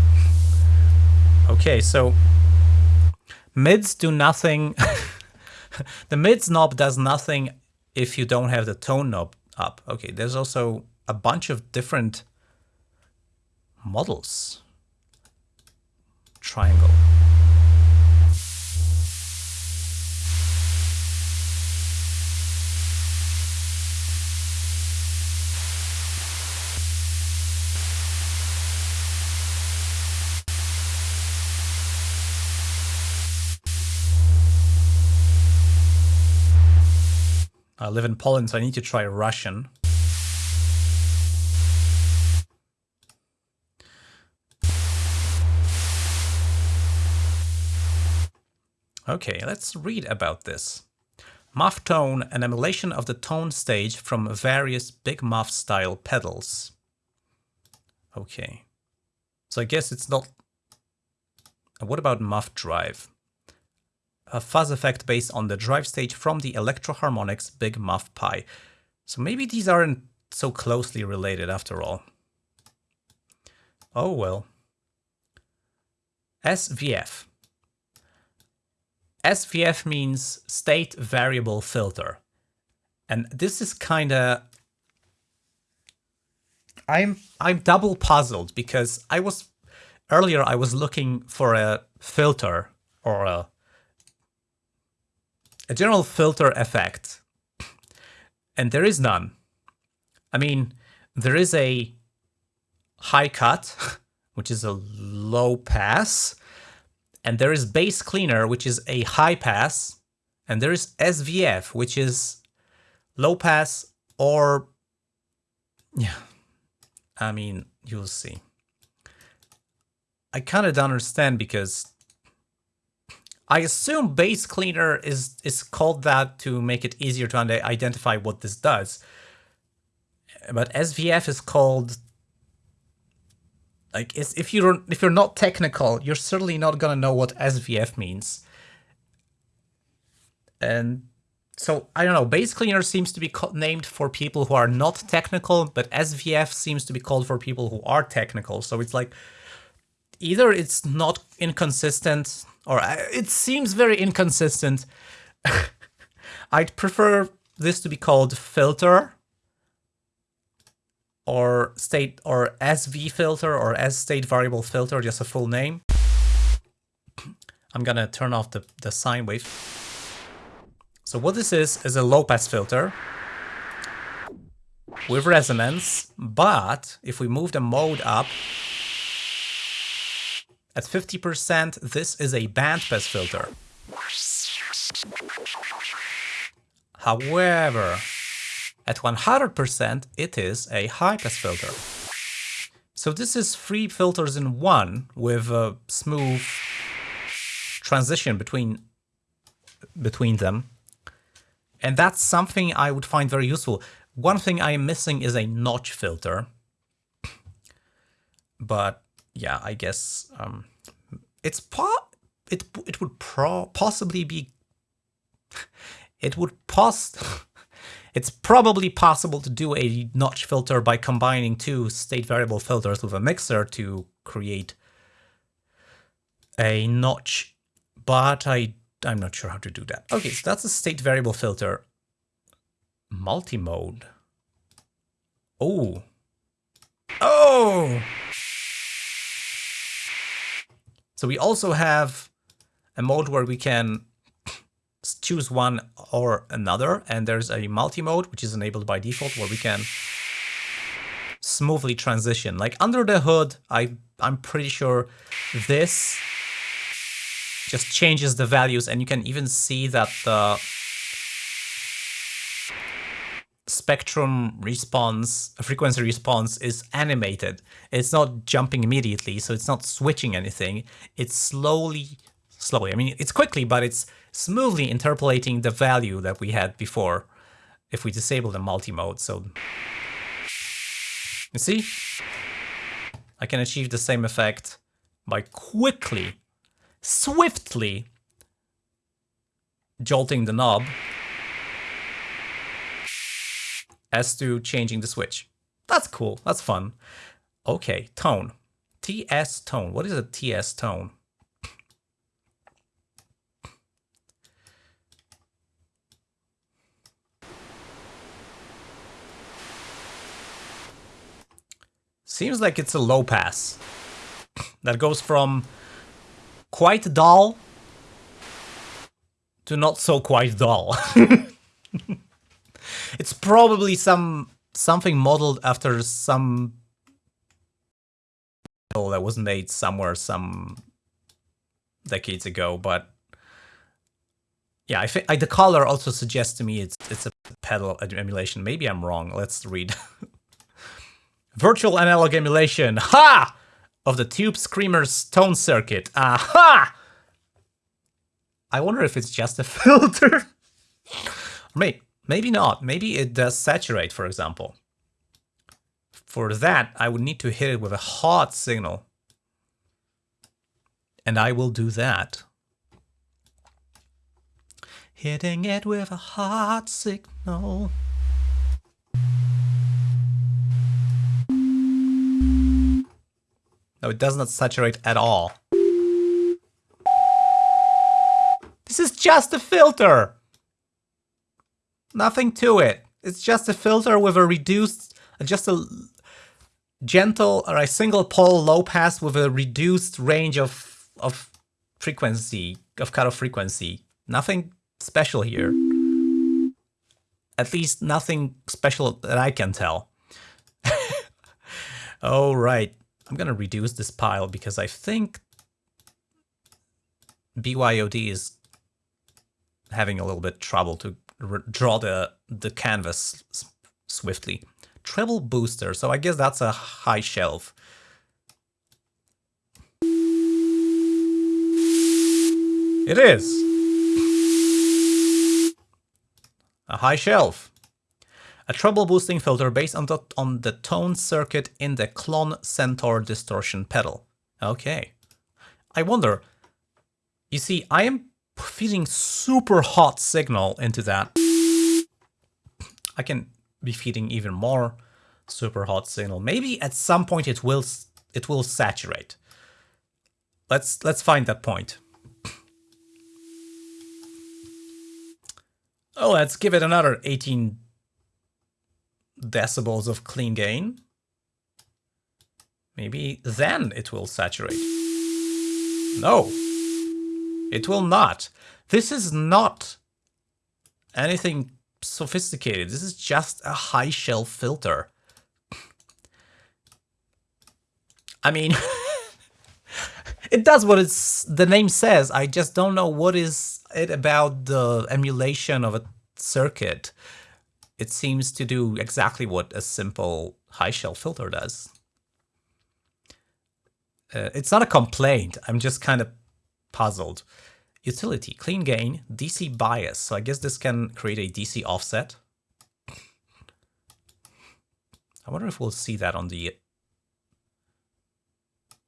Okay, so mids do nothing. *laughs* the mids knob does nothing if you don't have the tone knob up. Okay, there's also a bunch of different models. Triangle. I live in Poland, so I need to try Russian. Okay, let's read about this. Muff tone, an emulation of the tone stage from various big muff style pedals. Okay. So I guess it's not... What about muff drive? A fuzz effect based on the drive stage from the Electro-Harmonix Big Muff Pi. So maybe these aren't so closely related after all. Oh well. SVF. SVF means state variable filter. And this is kind of I'm I'm double puzzled because I was earlier I was looking for a filter or a a general filter effect, and there is none. I mean, there is a high cut, *laughs* which is a low pass, and there is bass cleaner, which is a high pass, and there is SVF, which is low pass or, yeah, I mean, you'll see. I kind of don't understand because I assume bass cleaner is, is called that to make it easier to identify what this does. But SVF is called like if you're if you're not technical, you're certainly not gonna know what SVF means. And so I don't know. Bass cleaner seems to be named for people who are not technical, but SVF seems to be called for people who are technical. So it's like either it's not inconsistent or uh, it seems very inconsistent. *laughs* I'd prefer this to be called filter or state or SV filter or S state variable filter, just a full name. *clears throat* I'm gonna turn off the, the sine wave. So what this is, is a low pass filter with resonance, but if we move the mode up, at 50%, this is a bandpass filter. However, at 100%, it is a high-pass filter. So this is three filters in one with a smooth transition between between them. And that's something I would find very useful. One thing I am missing is a notch filter. But yeah, I guess um, it's po it it would pro possibly be *laughs* it would pos *laughs* it's probably possible to do a notch filter by combining two state variable filters with a mixer to create a notch, but I I'm not sure how to do that. Okay, so that's a state variable filter. Multi-mode. Oh. Oh! So we also have a mode where we can choose one or another, and there's a multi-mode, which is enabled by default, where we can smoothly transition. Like under the hood, I, I'm pretty sure this just changes the values, and you can even see that the spectrum response, frequency response is animated. It's not jumping immediately, so it's not switching anything. It's slowly, slowly. I mean, it's quickly, but it's smoothly interpolating the value that we had before if we disable the multi-mode. So you see, I can achieve the same effect by quickly, swiftly jolting the knob as to changing the switch. That's cool. That's fun. Okay, tone. TS tone. What is a TS tone? Seems like it's a low pass that goes from quite dull to not so quite dull. *laughs* It's probably some something modeled after some that was made somewhere some decades ago, but yeah, I think the color also suggests to me it's it's a pedal emulation. Maybe I'm wrong. Let's read. *laughs* Virtual analog emulation, ha! Of the Tube Screamer's tone circuit, aha! I wonder if it's just a *laughs* filter. Maybe Maybe not. Maybe it does saturate, for example. For that, I would need to hit it with a hot signal. And I will do that. Hitting it with a hot signal. No, it does not saturate at all. This is just a filter! Nothing to it. It's just a filter with a reduced, just a gentle or a single pole low pass with a reduced range of of frequency, of cutoff frequency. Nothing special here. At least nothing special that I can tell. *laughs* All right, I'm gonna reduce this pile because I think BYOD is having a little bit trouble to draw the, the canvas swiftly. Treble booster, so I guess that's a high shelf. It is. A high shelf. A treble boosting filter based on the, on the tone circuit in the Klon Centaur distortion pedal. Okay. I wonder, you see, I am feeding super hot signal into that. I can be feeding even more super hot signal. Maybe at some point it will it will saturate. Let's let's find that point. Oh, let's give it another 18 decibels of clean gain. Maybe then it will saturate. No, it will not. This is not anything sophisticated. This is just a high shelf filter. I mean, *laughs* it does what it's the name says. I just don't know what is it about the emulation of a circuit. It seems to do exactly what a simple high shelf filter does. Uh, it's not a complaint. I'm just kind of puzzled. Utility, clean gain, DC bias. So I guess this can create a DC offset. I wonder if we'll see that on the...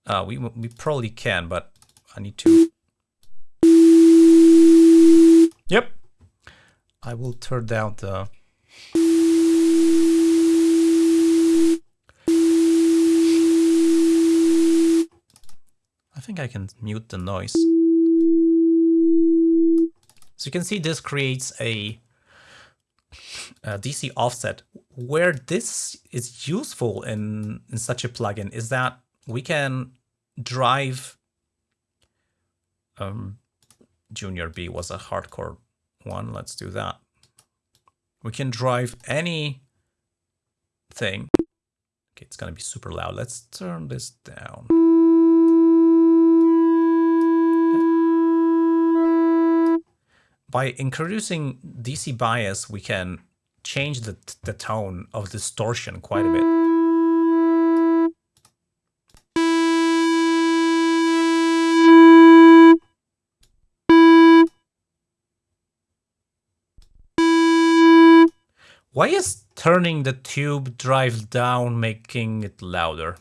Uh, we, we probably can, but I need to... Yep. I will turn down the... I think I can mute the noise. So you can see this creates a, a, DC offset. Where this is useful in, in such a plugin is that we can drive um, Junior B was a hardcore one. Let's do that. We can drive any thing. Okay, it's gonna be super loud. Let's turn this down. By introducing DC bias, we can change the, the tone of distortion quite a bit. Why is turning the tube drive down making it louder?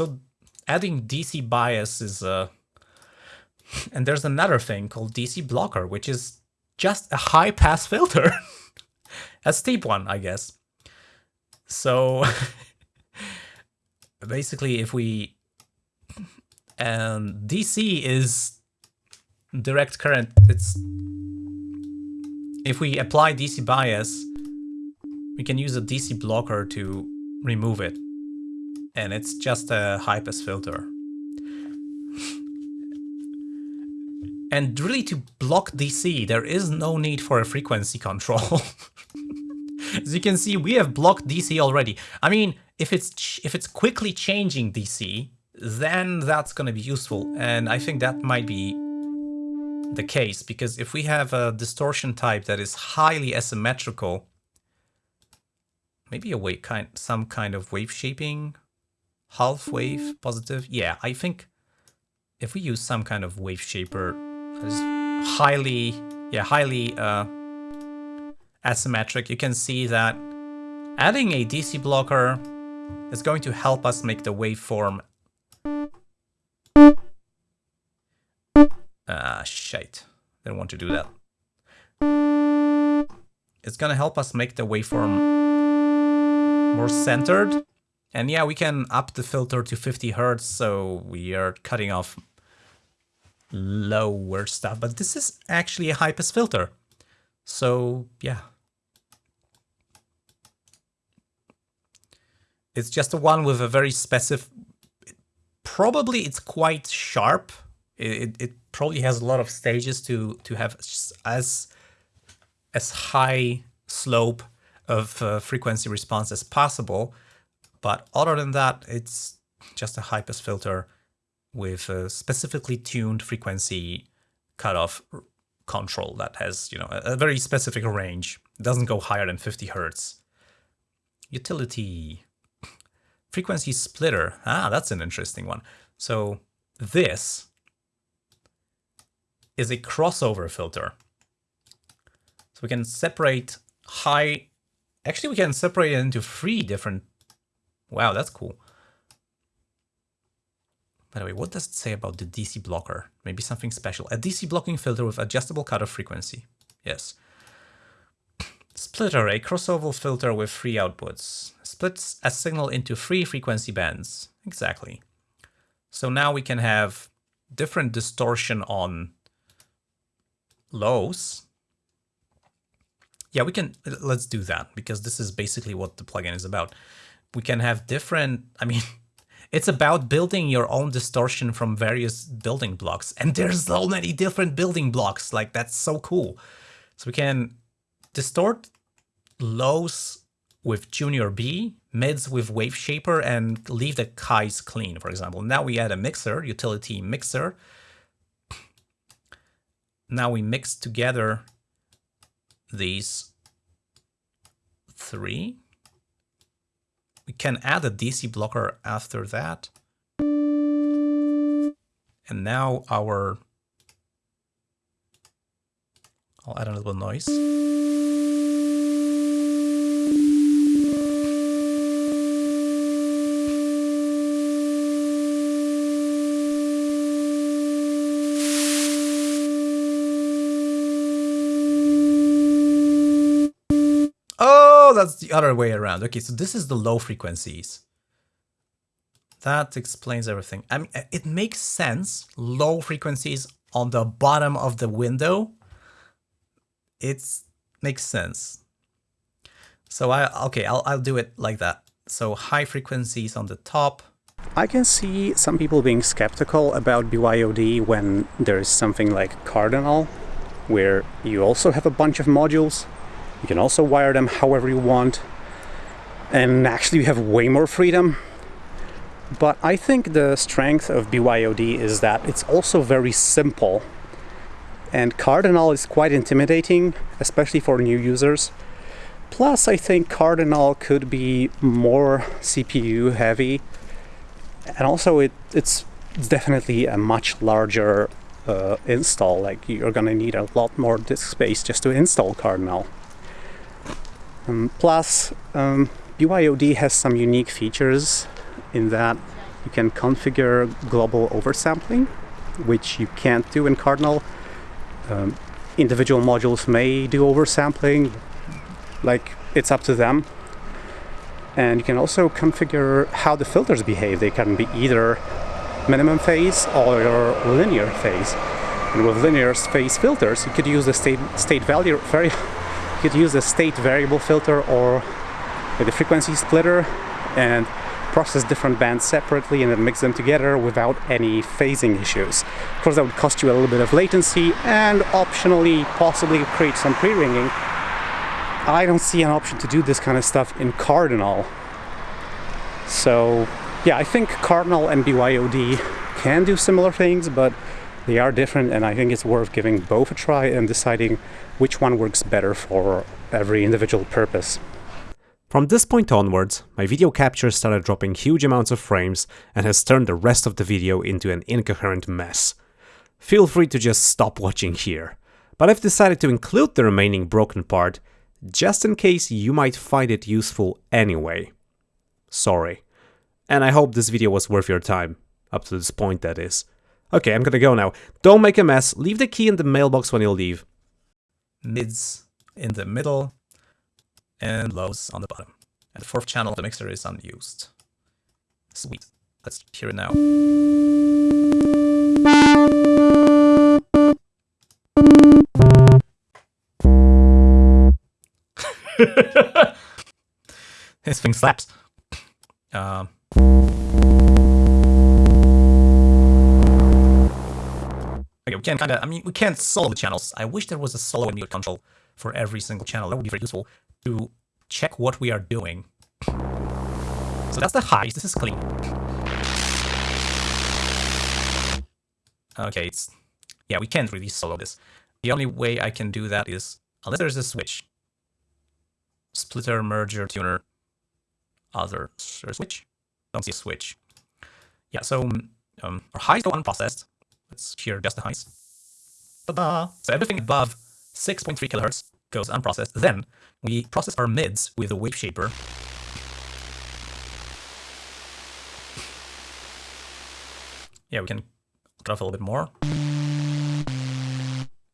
So adding DC bias is a... and there's another thing called DC blocker, which is just a high pass filter. *laughs* a steep one, I guess. So *laughs* basically if we and DC is direct current, it's if we apply DC bias, we can use a DC blocker to remove it and it's just a high pass filter. and really to block DC, there is no need for a frequency control. *laughs* As you can see, we have blocked DC already. I mean, if it's if it's quickly changing DC, then that's going to be useful. And I think that might be the case, because if we have a distortion type that is highly asymmetrical, maybe a wave kind, some kind of wave shaping half wave positive. Yeah, I think if we use some kind of wave shaper highly, yeah, highly uh, asymmetric, you can see that adding a DC blocker is going to help us make the waveform. Ah, shite. Didn't want to do that. It's gonna help us make the waveform more centered and yeah, we can up the filter to 50 hertz, so we are cutting off lower stuff. But this is actually a high pass filter. So yeah. It's just a one with a very specific... Probably it's quite sharp. It, it probably has a lot of stages to, to have as, as high slope of uh, frequency response as possible. But other than that, it's just a high pass filter with a specifically tuned frequency cutoff control that has, you know, a, very specific range. It doesn't go higher than 50 hertz. Utility. Frequency splitter. Ah, that's an interesting one. So this is a crossover filter. So we can separate high, actually we can separate it into three different Wow, that's cool. By the way, what does it say about the DC blocker? Maybe something special. A DC blocking filter with adjustable cutoff frequency. Yes. Splitter, a crossover filter with three outputs. Splits a signal into three frequency bands. Exactly. So now we can have different distortion on lows. Yeah, we can, let's do that because this is basically what the plugin is about. We can have different, I mean, *laughs* it's about building your own distortion from various building blocks. And there's so many different building blocks, like that's so cool. So we can distort lows with Junior B, mids with Wave Shaper, and leave the highs clean, for example. Now we add a mixer, utility mixer. *sniffs* Now we mix together these three. We can add a DC blocker after that. And now our... I'll add a little noise. That's the other way around. Okay, so this is the low frequencies. That explains everything. I mean, it makes sense. Low frequencies on the bottom of the window. It makes sense. So I okay, I'll I'll do it like that. So high frequencies on the top. I can see some people being skeptical about BYOD when there's something like Cardinal, where you also have a bunch of modules you can also wire them however you want. And actually you have way more freedom. But I think the strength of BYOD is that it's also very simple. And Cardinal is quite intimidating, especially for new users. Plus, I think Cardinal could be more CPU heavy. And also it, it's definitely a much larger uh, install. Like you're gonna need a lot more disk space just to install Cardinal. Um, plus, um, BYOD has some unique features in that you can configure global oversampling, which you can't do in Cardinal. Um, individual modules may do oversampling, like it's up to them. And you can also configure how the filters behave. They can be either minimum phase or linear phase. And with linear phase filters, you could use the state, state value, very *laughs* could use a state variable filter or the frequency splitter and process different bands separately and then mix them together without any phasing issues. Of course that would cost you a little bit of latency and optionally possibly create some pre-ringing. I don't see an option to do this kind of stuff in Cardinal. So yeah, I think Cardinal and BYOD can do similar things, but they are different and I think it's worth giving both a try and deciding which one works better for every individual purpose. From this point onwards, my video capture started dropping huge amounts of frames and has turned the rest of the video into an incoherent mess. Feel free to just stop watching here, but I've decided to include the remaining broken part just in case you might find it useful anyway. Sorry. And I hope this video was worth your time, up to this point that is. Okay, I'm gonna go now. Don't make a mess, leave the key in the mailbox when you leave. Mids in the middle, and lows on the bottom. And the fourth channel of the mixer is unused. Sweet. Let's hear it now. *laughs* this thing slaps. Um, Okay, we can kind of, I mean, we can't solo the channels. I wish there was a solo and mute control for every single channel. That would be very useful to check what we are doing. So that's the highs. This is clean. Okay, it's, yeah, we can't really solo this. The only way I can do that is, unless there's a switch. Splitter, merger, tuner, other switch. Don't see a switch. Yeah, so um, our highs go unprocessed. Let's hear just the highs. Ta-da! So everything above 6.3 kilohertz goes unprocessed. Then we process our mids with a wave shaper. Yeah, we can cut off a little bit more.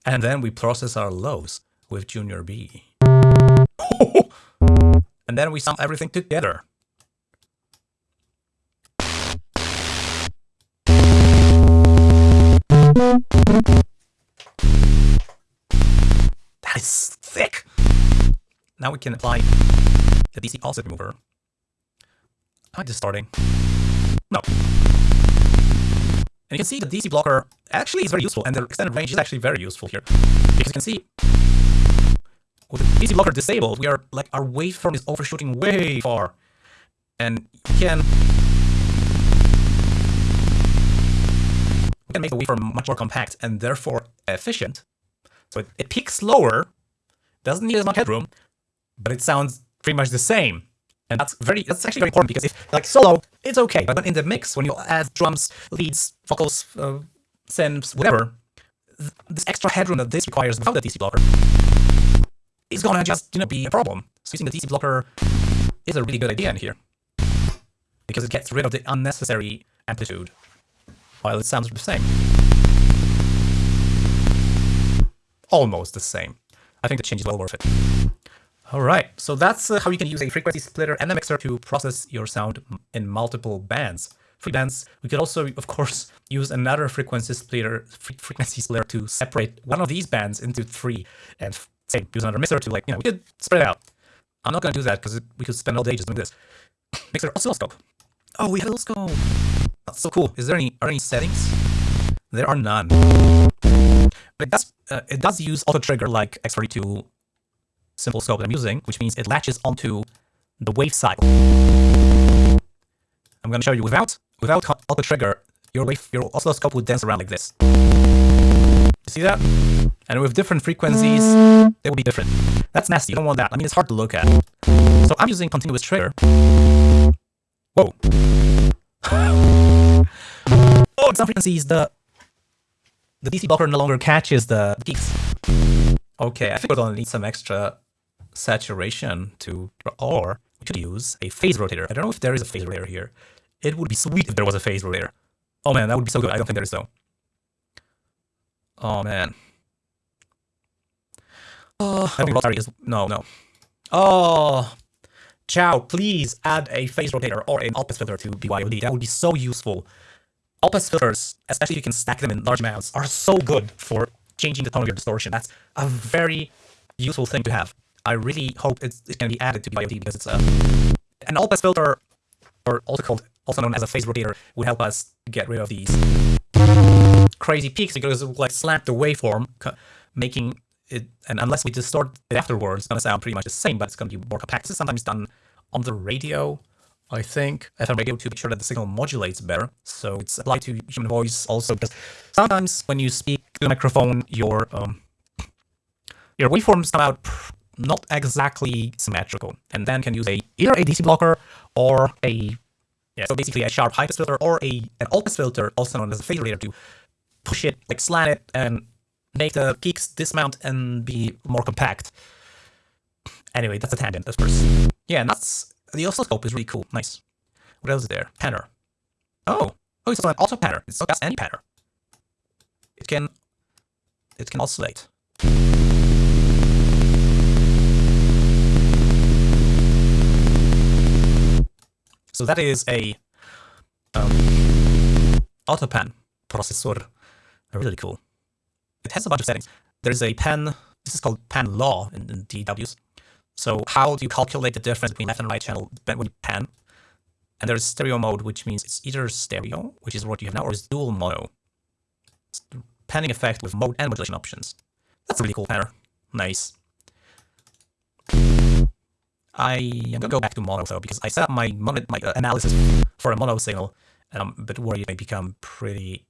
And then we process our lows with Junior B. *laughs* and then we sum everything together. That is thick. Now we can apply the DC offset remover. Am I just starting? No. And you can see the DC blocker actually is very useful, and the extended range is actually very useful here. Because you can see, with the DC blocker disabled, we are like our waveform is overshooting way far. And you can can make the waveform much more compact and therefore efficient. So it, it peaks lower, doesn't need as much headroom, but it sounds pretty much the same. And that's very that's actually very important because if like solo, it's okay, but in the mix, when you add drums, leads, vocals, uh, synths, whatever, th this extra headroom that this requires without the DC blocker is gonna just you know be a problem. So using the DC blocker is a really good idea in here because it gets rid of the unnecessary amplitude while it sounds the same. Almost the same. I think the change is well worth it. Alright, so that's uh, how you can use a frequency splitter and a mixer to process your sound in multiple bands. Free bands. We could also, of course, use another frequency splitter, frequency splitter to separate one of these bands into three, and say use another mixer to like, you know, we could spread it out. I'm not gonna do that because we could spend all day just doing this. *coughs* Mixer oscilloscope. Oh, we have oscilloscope. That's so cool. Is there any are any settings? There are none. But it does uh, it does use auto trigger like X32 simple scope that I'm using, which means it latches onto the wave cycle. I'm going to show you without without auto trigger, your wave your oscilloscope would dance around like this. You see that? And with different frequencies, they will be different. That's nasty. You don't want that. I mean, it's hard to look at. So I'm using continuous trigger. Whoa. *laughs* oh, at some frequencies, the the DC blocker no longer catches the peaks. Okay, I think we're gonna need some extra saturation to, or we could use a phase rotator. I don't know if there is a phase rotator here. It would be sweet if there was a phase rotator. Oh man, that would be so good. I don't think there is though. Oh man. Oh, I think rotary is, no, no. Oh, Chow, please add a phase rotator or an all-pass filter to BYOD. That would be so useful. All-pass filters, especially if you can stack them in large amounts, are so good for changing the tone of your distortion. That's a very useful thing to have. I really hope it's, it can be added to BYOD because it's a, an all-pass filter, or also called, also known as a phase rotator, would help us get rid of these crazy peaks because it will like slap the waveform, making it, and unless we distort it afterwards, it's gonna sound pretty much the same, but it's gonna be more compact. This is sometimes done on the radio, I think, FM radio to make sure that the signal modulates better. So it's applied to human voice also because sometimes when you speak to the microphone, your um, your waveforms come out not exactly symmetrical, and then can use a either a DC blocker or a yeah, so basically a sharp high pass filter or a an all pass filter, also known as a phase rotator, to push it, like slant it, and make the peaks dismount and be more compact. Anyway, that's a tangent, of course. Yeah, and that's the oscilloscope is really cool. Nice. What else is there? Panner. Oh, oh, it's also an auto panner. It's not just any panner. It can it can oscillate. So that is a um, autopan processor. Really cool. It has a bunch of settings. There's a pan, this is called pan law in, in DAWs. So how do you calculate the difference between left and right channel when you pan? And there's stereo mode, which means it's either stereo, which is what you have now, or it's dual mono. It's panning effect with mode and modulation options. That's a really cool panner. Nice. I am gonna go back to mono though because I set up my my uh, analysis for a mono signal, and I'm a bit worried it may become pretty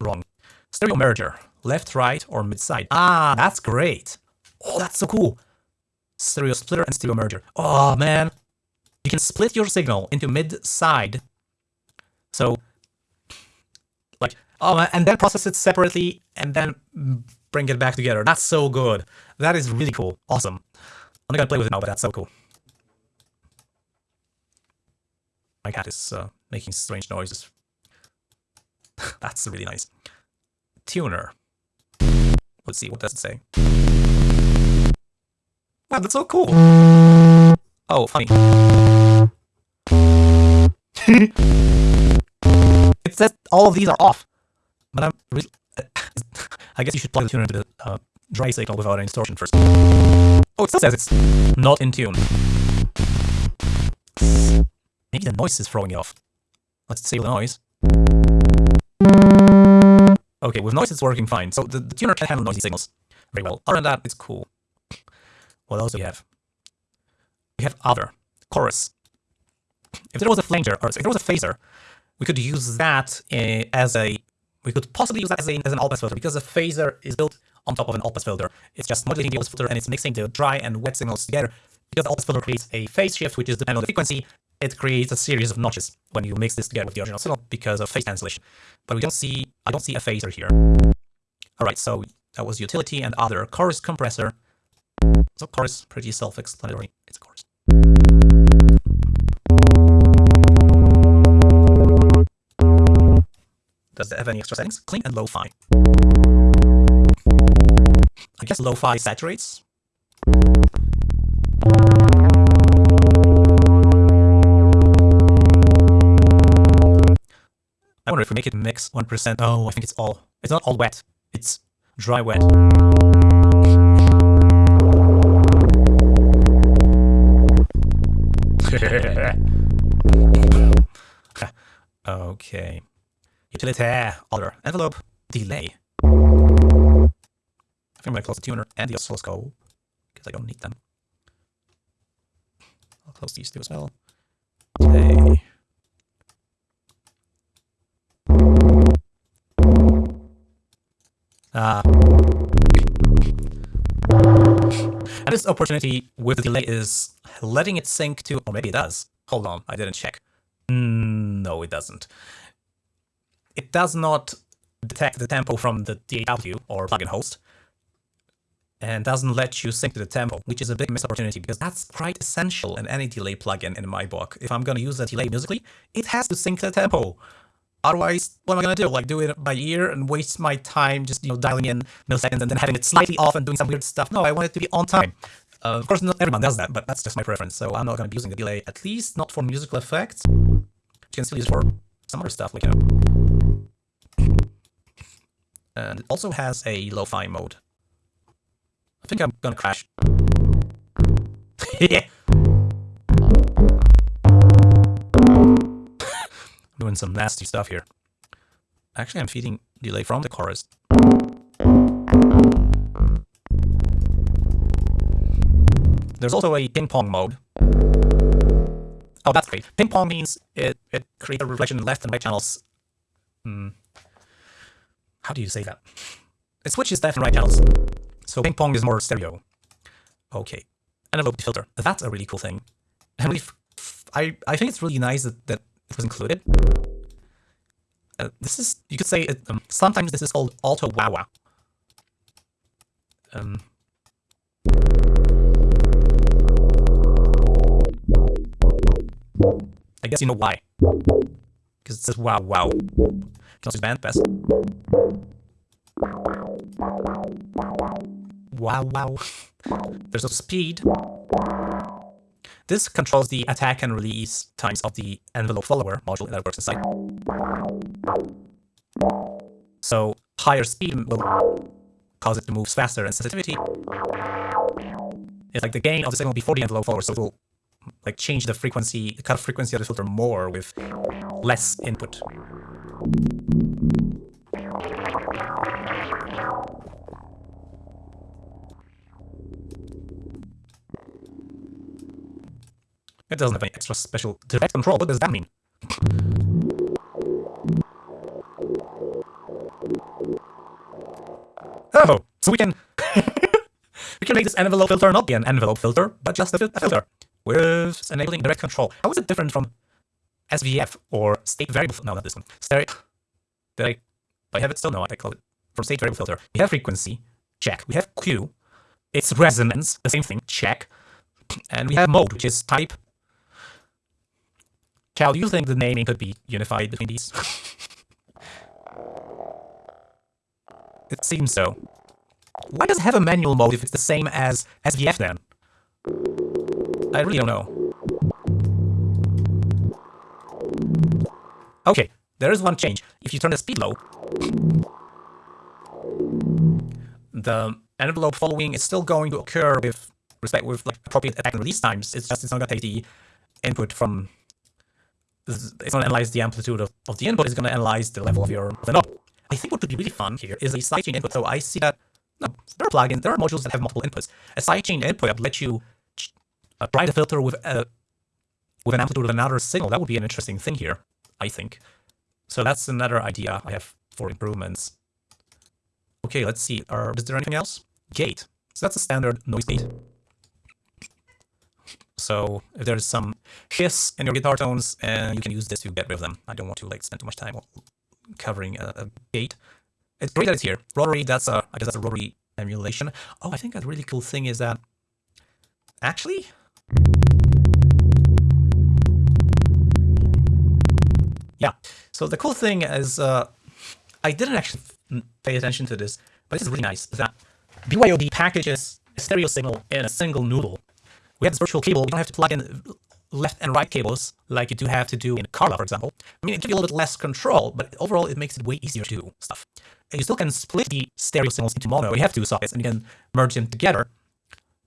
wrong. Stereo merger, left, right, or mid side. Ah, that's great. Oh, that's so cool. Stereo splitter and stereo merger. Oh man, you can split your signal into mid side. So, like, oh, and then process it separately and then bring it back together. That's so good. That is really cool. Awesome. I'm not gonna play with it now, but that's so cool. My cat is uh, making strange noises. *laughs* that's really nice. Tuner. Let's see, what does it say? Wow, that's so cool. Oh, funny. *laughs* it says all of these are off, but I'm really. I guess you should plug the tuner into the uh, dry signal without any distortion first. Oh, it still says it's not in tune. Maybe the noise is throwing it off. Let's disable the noise. Okay, with noise it's working fine. So the, the tuner can handle noisy signals very well. Other than that, it's cool. What else do we have? We have other chorus. If there was a flanger or if there was a phaser, we could use that uh, as a we could possibly use that as, a, as an all-pass filter because a phaser is built on top of an all-pass filter. It's just modulating the all-pass filter and it's mixing the dry and wet signals together. Because the all-pass filter creates a phase shift, which is dependent on the frequency, it creates a series of notches when you mix this together with the original signal because of phase cancellation. But we don't see, I don't see a phaser here. All right, so that was utility and other chorus compressor. So chorus, pretty self-explanatory. It's a chorus. Does it have any extra settings? Clean and lo-fi. I guess lo-fi saturates. I wonder if we make it mix 1%. Oh, I think it's all, it's not all wet. It's dry wet. Okay. Utilitaire, other, envelope, delay. I think I'm gonna close the tuner and the oscilloscope because I don't need them. I'll close these two as well. Delay. Ah. And this opportunity with the delay is letting it sync to, or maybe it does. Hold on, I didn't check. Mm, no, it doesn't. It does not detect the tempo from the DAW or plugin host and doesn't let you sync to the tempo, which is a big missed opportunity because that's quite essential in any delay plugin in my book. If I'm going to use a delay musically, it has to sync to the tempo. Otherwise, what am I gonna do? Like do it by ear and waste my time just you know dialing in milliseconds and then having it slightly off and doing some weird stuff? No, I want it to be on time. Uh, of course, not everyone does that, but that's just my preference. So I'm not gonna be using the delay, at least not for musical effects. You can still use it for some other stuff, like you know. And it also has a lo-fi mode. I think I'm gonna crash. *laughs* yeah. Doing some nasty stuff here. Actually, I'm feeding delay from the chorus. There's also a ping pong mode. Oh, that's great. Ping pong means it, it creates a reflection left and right channels. Hmm. How do you say that? It switches left and right channels. So ping pong is more stereo. Okay. And a Envelope filter. That's a really cool thing. And really, I, I think it's really nice that, that it was included. Uh, this is, you could say, it, um, sometimes this is called auto wah Um, I guess you know why. Because it says wow wow. Can also band pass. Wow wow. *laughs* There's a speed. This controls the attack and release times of the envelope follower module that works inside. So higher speed will cause it to move faster and sensitivity is like the gain of the signal before the envelope follower, so it will like change the frequency, the cut frequency of the filter more with less input. It doesn't have any extra special direct control. What does that mean? Oh, so we can *laughs* we can make this envelope filter not be an envelope filter, but just a, fil a filter with enabling direct control. How is it different from SVF or state variable? No, not this one. Stereo. Did I? I have it still? No, I call it from state variable filter. We have frequency. Check. We have Q. It's resonance. The same thing. Check. And we have mode, which is type. Cal, you think the naming could be unified between these? *laughs* it seems so. Why does it have a manual mode if it's the same as SVF then? I really don't know. Okay, there is one change. If you turn the speed low, the envelope following is still going to occur with respect with like appropriate attack and release times. It's just it's not gonna take the input from it's gonna analyze the amplitude of, of the input, it's gonna analyze the level of your of the knob. I think what would be really fun here is a sidechain input. So I see that no, there are plugins, there are modules that have multiple inputs. A sidechain input that let you uh, try the filter with a with an amplitude of another signal. That would be an interesting thing here, I think. So that's another idea I have for improvements. Okay, let's see. Are, is there anything else? Gate. So that's a standard noise gate. So if there's some hiss in your guitar tones, and uh, you can use this to get rid of them. I don't want to like spend too much time covering a, a gate. It's great that it's here. Rotary, that's a, I guess that's a rotary emulation. Oh, I think a really cool thing is that, actually, yeah. So the cool thing is, uh, I didn't actually pay attention to this, but this is really nice, that BYOD packages a stereo signal in a single noodle. We have this virtual cable, we don't have to plug in left and right cables like you do have to do in Carla, for example. I mean, it gives you a little bit less control, but overall it makes it way easier to do stuff. And you still can split the stereo signals into mono. You have two sockets and you can merge them together,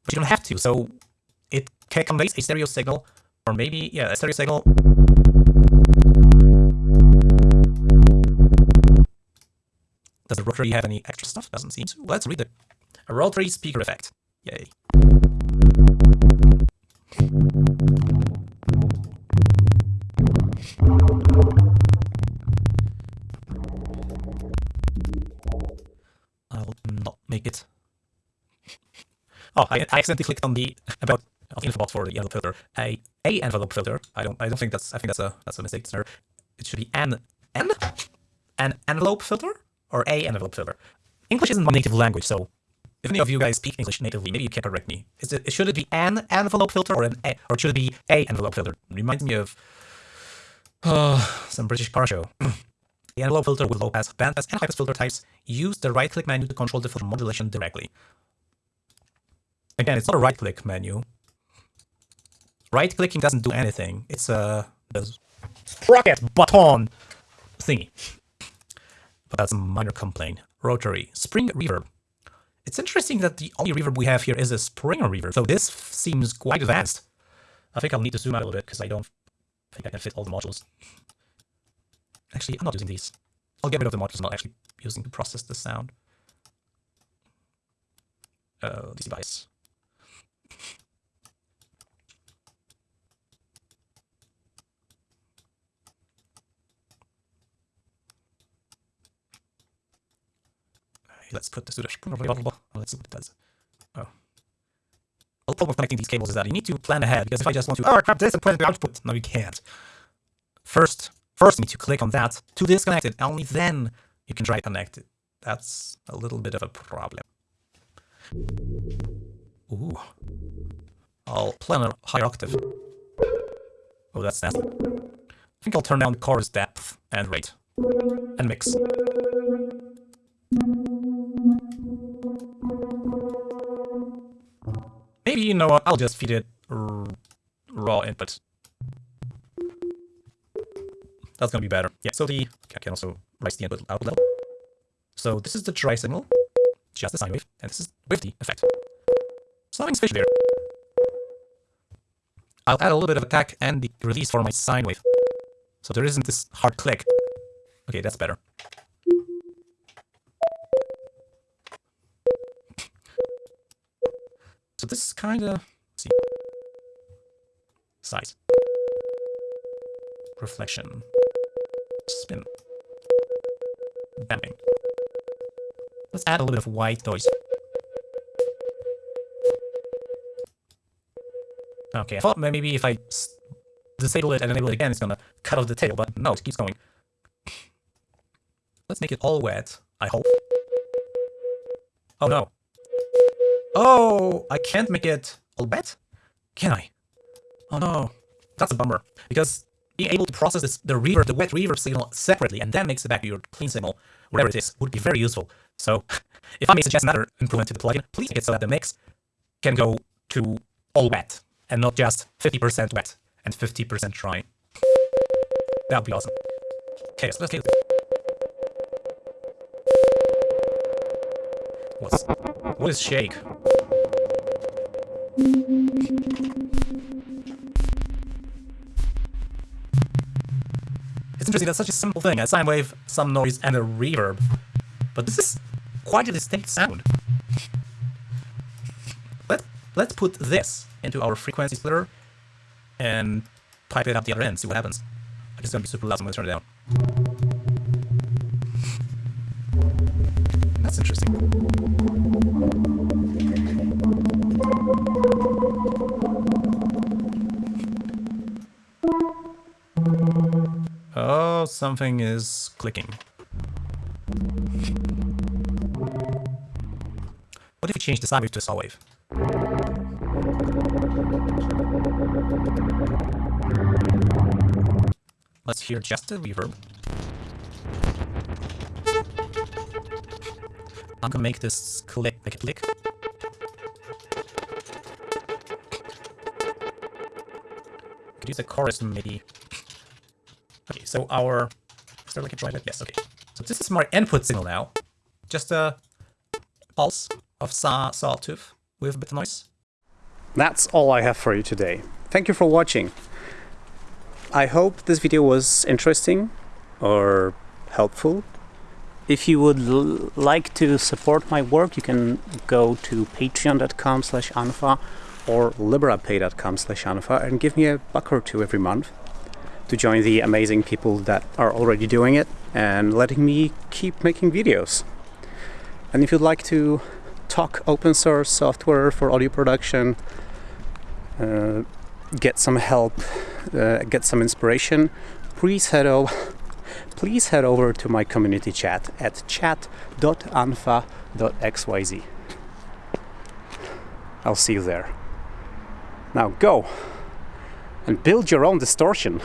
but you don't have to. So it conveys a stereo signal, or maybe, yeah, a stereo signal. Does the rotary have any extra stuff? Doesn't seem to. Let's read. A rotary speaker effect. Yay. Make it. Oh, I, I accidentally clicked on the about of the info box for the envelope filter. A a envelope filter. I don't I don't think that's I think that's a that's a mistake. It should be an n an envelope filter or a envelope filter. English isn't my native language, so if any of you guys speak English natively, maybe you can correct me. Is it should it be an envelope filter or an a, or should it be a envelope filter? Reminds me of uh, some British car show. *clears throat* the envelope filter with low pass, band pass, and high pass filter types use the right click menu to control the filter modulation directly. Again, it's not a right click menu. Right clicking doesn't do anything. It's a sprocket button thingy. But that's a minor complaint. Rotary spring reverb. It's interesting that the only reverb we have here is a spring reverb, so this seems quite advanced. I think I'll need to zoom out a little bit because I don't think I can fit all the modules. Actually, I'm not using these. I'll get rid of the modules I'm not actually using to process the sound. Uh, this device. let's put this to the let's see what it does. Oh. The problem with connecting these cables is that you need to plan ahead, because if I just want to, oh, crap this and put the output, no, you can't. First, first you need to click on that to disconnect it, only then you can try to connect it. That's a little bit of a problem. Ooh. I'll plan a higher octave. Oh, that's nasty. I think I'll turn down chorus depth and rate. And mix. Maybe, you know what, I'll just feed it raw input. That's gonna be better. Yeah, so the I can also raise the input output level. So this is the dry signal, just the sine wave, and this is with the effect. Something's fishy there. I'll add a little bit of attack and the release for my sine wave. So there isn't this hard click. Okay, that's better. So this is kind of see size, reflection, spin, damping. Let's add a little bit of white noise. Okay, I thought maybe if I disable it and enable it again, it's gonna cut off the tail, but no, it keeps going. Let's make it all wet, I hope. Oh no. Oh, I can't make it all wet? Can I? Oh no, that's a bummer. Because being able to process this, the reverb, the wet reverb signal separately and then mix it back to your clean signal, whatever it is, would be very useful. So *laughs* if I may suggest another improvement to the plugin, please make it so that the mix can go to all wet. and not just 50% wet and 50% dry. That would be awesome. Okay, so let's get What's what is shake? It's interesting, that's such a simple thing, a sine wave, some noise, and a reverb. But this is quite a distinct sound. Let, let's put this into our frequency splitter and pipe it up the other end, see what happens. It's gonna be super loud, so I'm gonna turn it down. That's interesting. Something is clicking. What if we change the sine wave to a saw wave? Let's hear just the reverb. I'm gonna make this click, make it click. Could use a chorus maybe. So our is there like a driver? Yes, okay. So this is my input signal now. Just a pulse of saw sawtooth with a bit of noise. That's all I have for you today. Thank you for watching. I hope this video was interesting or helpful. If you would like to support my work, you can go to patreon.com slash unfa or liberapay.com slash unfa and give me a buck or two every month to join the amazing people that are already doing it and letting me keep making videos. And if you'd like to talk open source software for audio production, uh, get some help, uh, get some inspiration, please head over. Please head over to my community chat at chat.unfa.xyz. I'll see you there. Now go and build your own distortion.